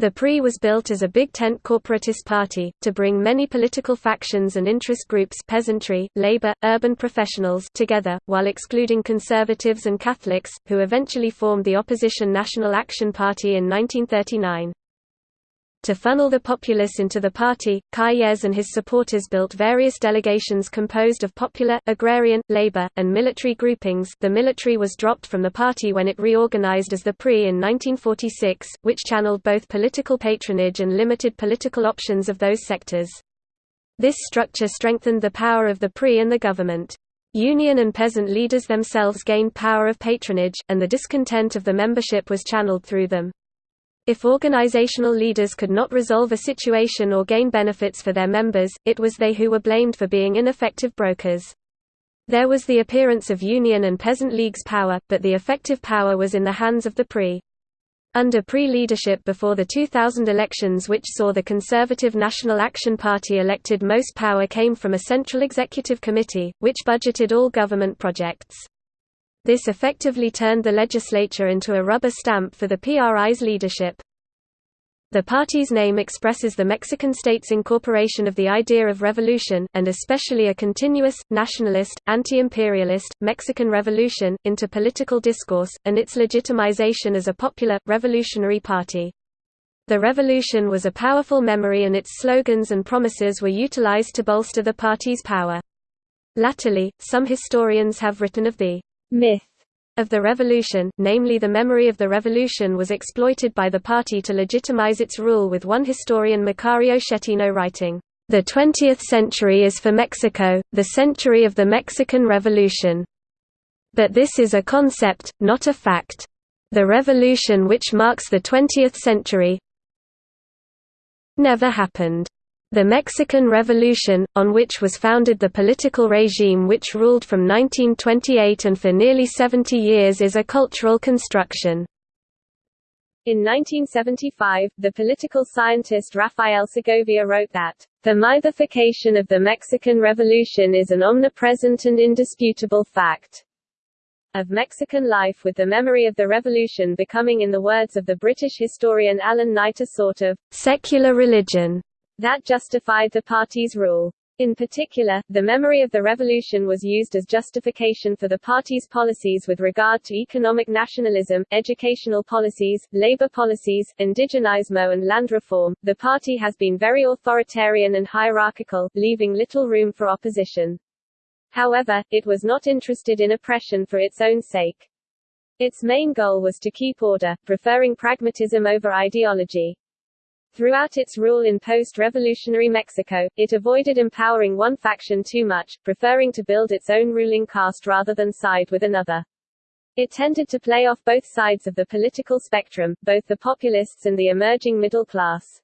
The PRI was built as a big tent corporatist party, to bring many political factions and interest groups peasantry, labor, urban professionals together, while excluding conservatives and Catholics, who eventually formed the opposition National Action Party in 1939. To funnel the populace into the party, Calles and his supporters built various delegations composed of popular, agrarian, labor, and military groupings the military was dropped from the party when it reorganized as the PRI in 1946, which channeled both political patronage and limited political options of those sectors. This structure strengthened the power of the PRI and the government. Union and peasant leaders themselves gained power of patronage, and the discontent of the membership was channeled through them. If organizational leaders could not resolve a situation or gain benefits for their members, it was they who were blamed for being ineffective brokers. There was the appearance of union and peasant leagues' power, but the effective power was in the hands of the PRI. Under PRI leadership before the 2000 elections which saw the Conservative National Action Party elected most power came from a central executive committee, which budgeted all government projects. This effectively turned the legislature into a rubber stamp for the PRI's leadership. The party's name expresses the Mexican state's incorporation of the idea of revolution, and especially a continuous, nationalist, anti-imperialist, Mexican revolution, into political discourse, and its legitimization as a popular, revolutionary party. The revolution was a powerful memory and its slogans and promises were utilized to bolster the party's power. Latterly, some historians have written of the myth of the revolution, namely the memory of the revolution was exploited by the party to legitimize its rule with one historian Macario Schettino writing, "...the 20th century is for Mexico, the century of the Mexican Revolution. But this is a concept, not a fact. The revolution which marks the 20th century never happened." The Mexican Revolution, on which was founded the political regime which ruled from 1928 and for nearly 70 years is a cultural construction. In 1975, the political scientist Rafael Segovia wrote that, "...the mythification of the Mexican Revolution is an omnipresent and indisputable fact." of Mexican life with the memory of the revolution becoming in the words of the British historian Alan Knight a sort of «secular religion» that justified the party's rule. In particular, the memory of the revolution was used as justification for the party's policies with regard to economic nationalism, educational policies, labor policies, indigenismo and land reform. The party has been very authoritarian and hierarchical, leaving little room for opposition. However, it was not interested in oppression for its own sake. Its main goal was to keep order, preferring pragmatism over ideology. Throughout its rule in post-revolutionary Mexico, it avoided empowering one faction too much, preferring to build its own ruling caste rather than side with another. It tended to play off both sides of the political spectrum, both the populists and the emerging middle class.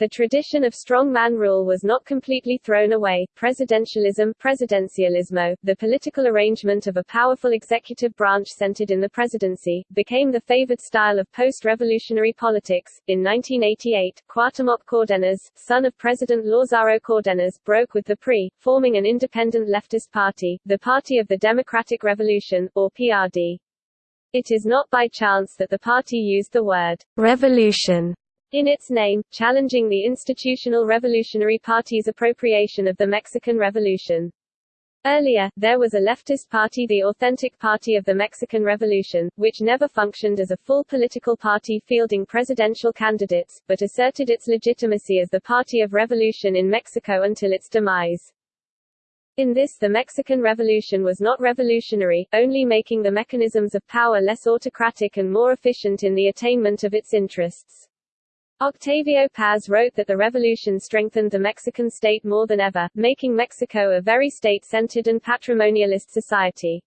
The tradition of strongman rule was not completely thrown away. Presidentialism, presidencialismo, the political arrangement of a powerful executive branch centered in the presidency, became the favored style of post-revolutionary politics. In 1988, Cuauhtémoc Cárdenas, son of President Lázaro Cárdenas, broke with the PRI, forming an independent leftist party, the Party of the Democratic Revolution, or PRD. It is not by chance that the party used the word revolution in its name, challenging the institutional Revolutionary Party's appropriation of the Mexican Revolution. Earlier, there was a leftist party the Authentic Party of the Mexican Revolution, which never functioned as a full political party fielding presidential candidates, but asserted its legitimacy as the Party of Revolution in Mexico until its demise. In this the Mexican Revolution was not revolutionary, only making the mechanisms of power less autocratic and more efficient in the attainment of its interests. Octavio Paz wrote that the revolution strengthened the Mexican state more than ever, making Mexico a very state-centered and patrimonialist society.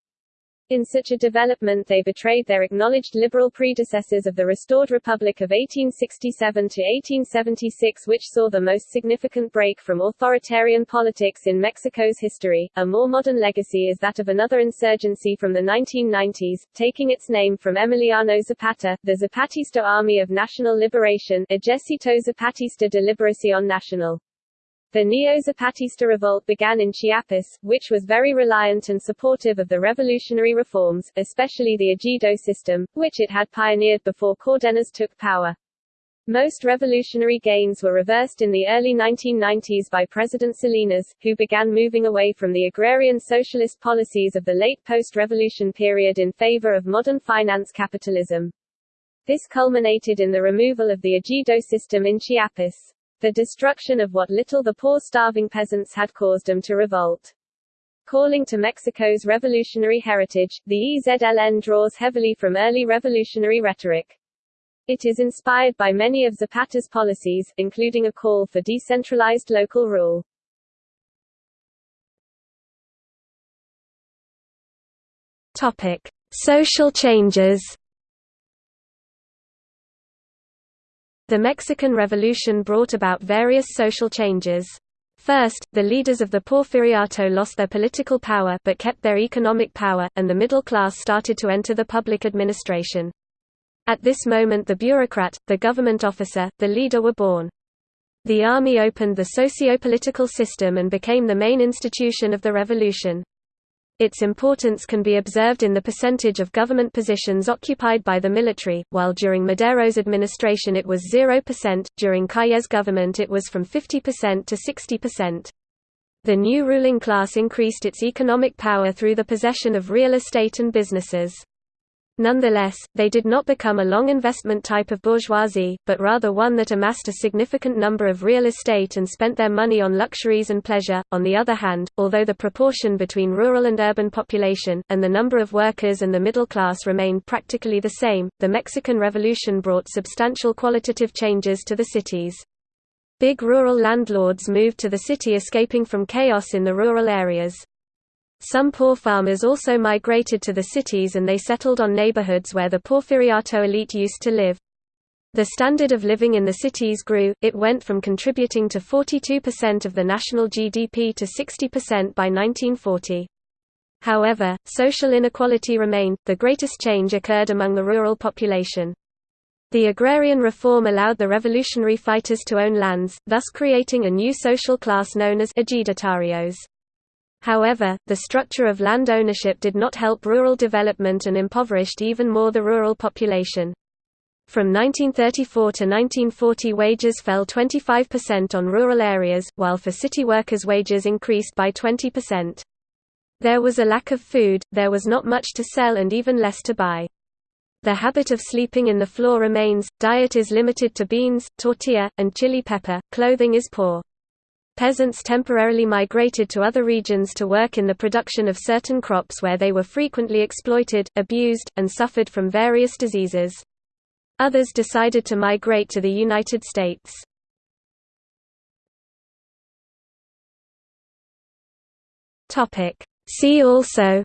In such a development they betrayed their acknowledged liberal predecessors of the restored Republic of 1867 to 1876 which saw the most significant break from authoritarian politics in Mexico's history. A more modern legacy is that of another insurgency from the 1990s, taking its name from Emiliano Zapata, the Zapatista Army of National Liberation Ejército Zapatista de Liberación Nacional. The Neo-Zapatista revolt began in Chiapas, which was very reliant and supportive of the revolutionary reforms, especially the Ejido system, which it had pioneered before Cárdenas took power. Most revolutionary gains were reversed in the early 1990s by President Salinas, who began moving away from the agrarian socialist policies of the late post-revolution period in favor of modern finance capitalism. This culminated in the removal of the ejido system in Chiapas. The destruction of what little the poor starving peasants had caused them to revolt. Calling to Mexico's revolutionary heritage, the EZLN draws heavily from early revolutionary rhetoric. It is inspired by many of Zapata's policies, including a call for decentralized local rule. Topic: Social changes. The Mexican Revolution brought about various social changes. First, the leaders of the Porfiriato lost their political power but kept their economic power, and the middle class started to enter the public administration. At this moment the bureaucrat, the government officer, the leader were born. The army opened the socio-political system and became the main institution of the revolution. Its importance can be observed in the percentage of government positions occupied by the military, while during Madero's administration it was 0%, during Calles' government it was from 50% to 60%. The new ruling class increased its economic power through the possession of real estate and businesses. Nonetheless, they did not become a long investment type of bourgeoisie, but rather one that amassed a significant number of real estate and spent their money on luxuries and pleasure. On the other hand, although the proportion between rural and urban population, and the number of workers and the middle class remained practically the same, the Mexican Revolution brought substantial qualitative changes to the cities. Big rural landlords moved to the city escaping from chaos in the rural areas. Some poor farmers also migrated to the cities and they settled on neighborhoods where the Porfiriato elite used to live. The standard of living in the cities grew, it went from contributing to 42% of the national GDP to 60% by 1940. However, social inequality remained, the greatest change occurred among the rural population. The agrarian reform allowed the revolutionary fighters to own lands, thus creating a new social class known as ejidatarios. However, the structure of land ownership did not help rural development and impoverished even more the rural population. From 1934 to 1940 wages fell 25% on rural areas, while for city workers wages increased by 20%. There was a lack of food, there was not much to sell and even less to buy. The habit of sleeping in the floor remains, diet is limited to beans, tortilla, and chili pepper, clothing is poor. Peasants temporarily migrated to other regions to work in the production of certain crops where they were frequently exploited, abused, and suffered from various diseases. Others decided to migrate to the United States. See also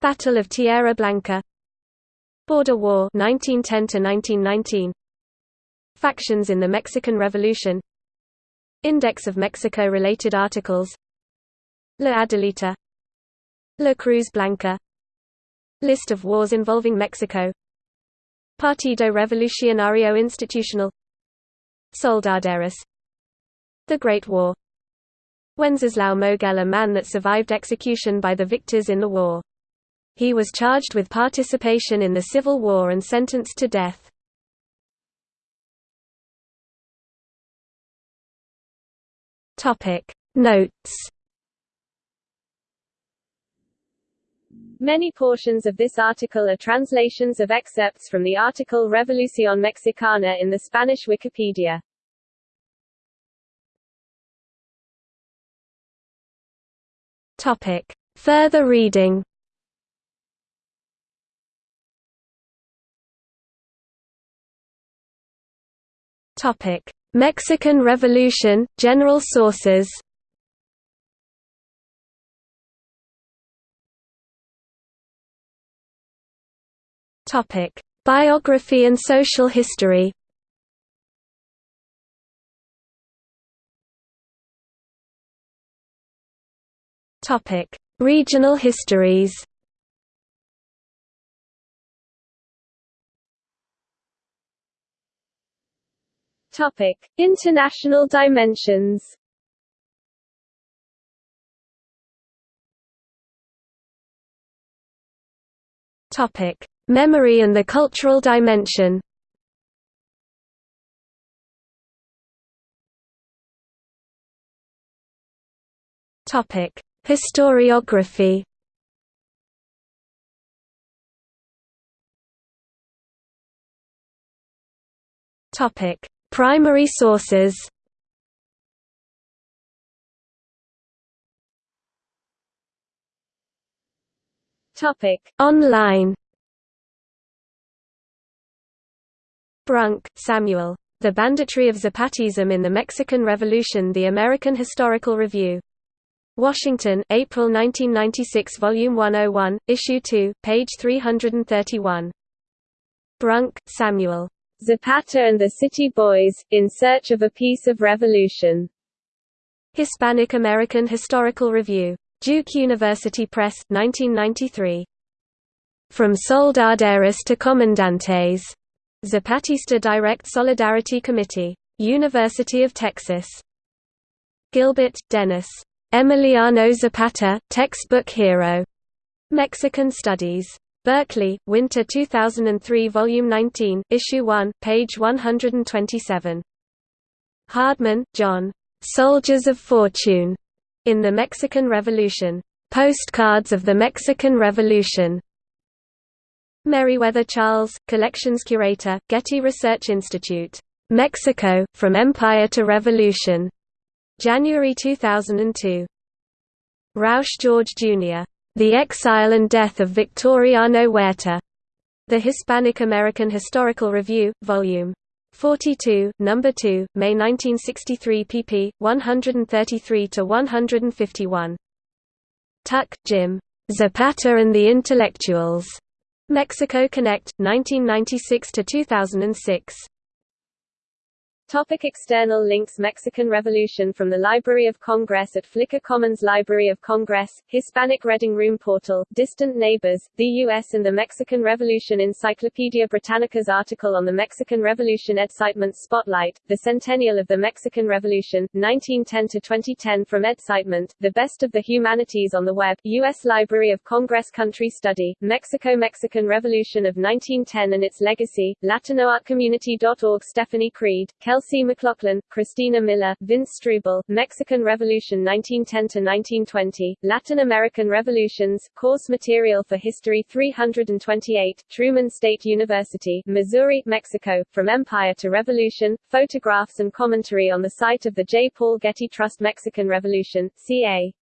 Battle of Tierra Blanca Border War 1910 to 1919 Factions in the Mexican Revolution. Index of Mexico-related articles. La Adelita. La Cruz Blanca. List of wars involving Mexico. Partido Revolucionario Institucional. Soldaderas. The Great War. Wenceslao Moguel a man that survived execution by the victors in the war. He was charged with participation in the Civil War and sentenced to death. Topic Notes Many portions of this article are translations of excerpts from the article Revolución Mexicana in the Spanish Wikipedia. Topic. Further reading Topic. Mexican Revolution, general sources. Biography and social history. Regional histories Topic: International dimensions. Topic: Memory and the cultural dimension. Topic: Historiography. Topic: Primary sources. Topic: Online. Brunk, Samuel. The Banditry of Zapatism in the Mexican Revolution The American Historical Review. Washington, April 1996 Volume 101, Issue 2, page 331. Brunk, Samuel. Zapata and the City Boys, In Search of a Piece of Revolution. Hispanic American Historical Review. Duke University Press, 1993. From Soldaderas to Comandantes. Zapatista Direct Solidarity Committee. University of Texas. Gilbert, Dennis. Emiliano Zapata, Textbook Hero. Mexican Studies. Berkeley, Winter 2003 Volume 19, Issue 1, page 127. Hardman, John. Soldiers of Fortune. In the Mexican Revolution. Postcards of the Mexican Revolution. Meriwether Charles, Collections Curator, Getty Research Institute. Mexico, From Empire to Revolution. January 2002. Rausch George Jr. The Exile and Death of Victoriano Huerta. The Hispanic American Historical Review, Vol. 42, No. 2, May 1963 pp. 133–151. Tuck, Jim. Zapata and the Intellectuals. Mexico Connect, 1996–2006. Topic external links Mexican Revolution from the Library of Congress at Flickr Commons Library of Congress, Hispanic Reading Room Portal, Distant Neighbors, the U.S. and the Mexican Revolution Encyclopedia Britannica's article on the Mexican Revolution EDSITEment Spotlight, The Centennial of the Mexican Revolution, 1910-2010 from EDSITEment, The Best of the Humanities on the Web, U.S. Library of Congress Country Study, Mexico Mexican Revolution of 1910 and its Legacy, LatinoArtCommunity.org Stephanie Creed, Kelsey McLaughlin, Christina Miller, Vince Struble, Mexican Revolution 1910–1920, Latin American Revolutions, Course Material for History 328, Truman State University, Missouri, Mexico, From Empire to Revolution, Photographs and Commentary on the site of the J. Paul Getty Trust Mexican Revolution, ca.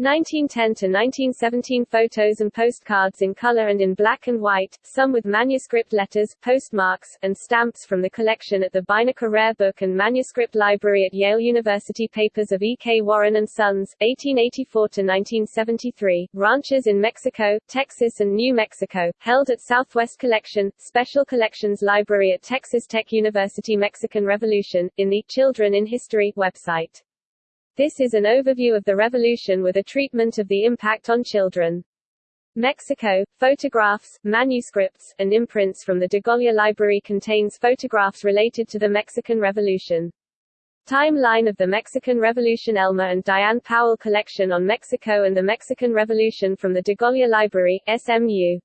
1910–1917 photos and postcards in color and in black and white, some with manuscript letters, postmarks, and stamps from the collection at the Beinecke Rare Book and Manuscript Library at Yale University Papers of E. K. Warren and Sons, 1884 to 1973, Ranches in Mexico, Texas and New Mexico, held at Southwest Collection, Special Collections Library at Texas Tech University Mexican Revolution, in the Children in History website. This is an overview of the revolution with a treatment of the impact on children. Mexico, photographs, manuscripts, and imprints from the DeGolyer Library contains photographs related to the Mexican Revolution. Timeline of the Mexican Revolution Elmer and Diane Powell collection on Mexico and the Mexican Revolution from the DeGolyer Library, SMU.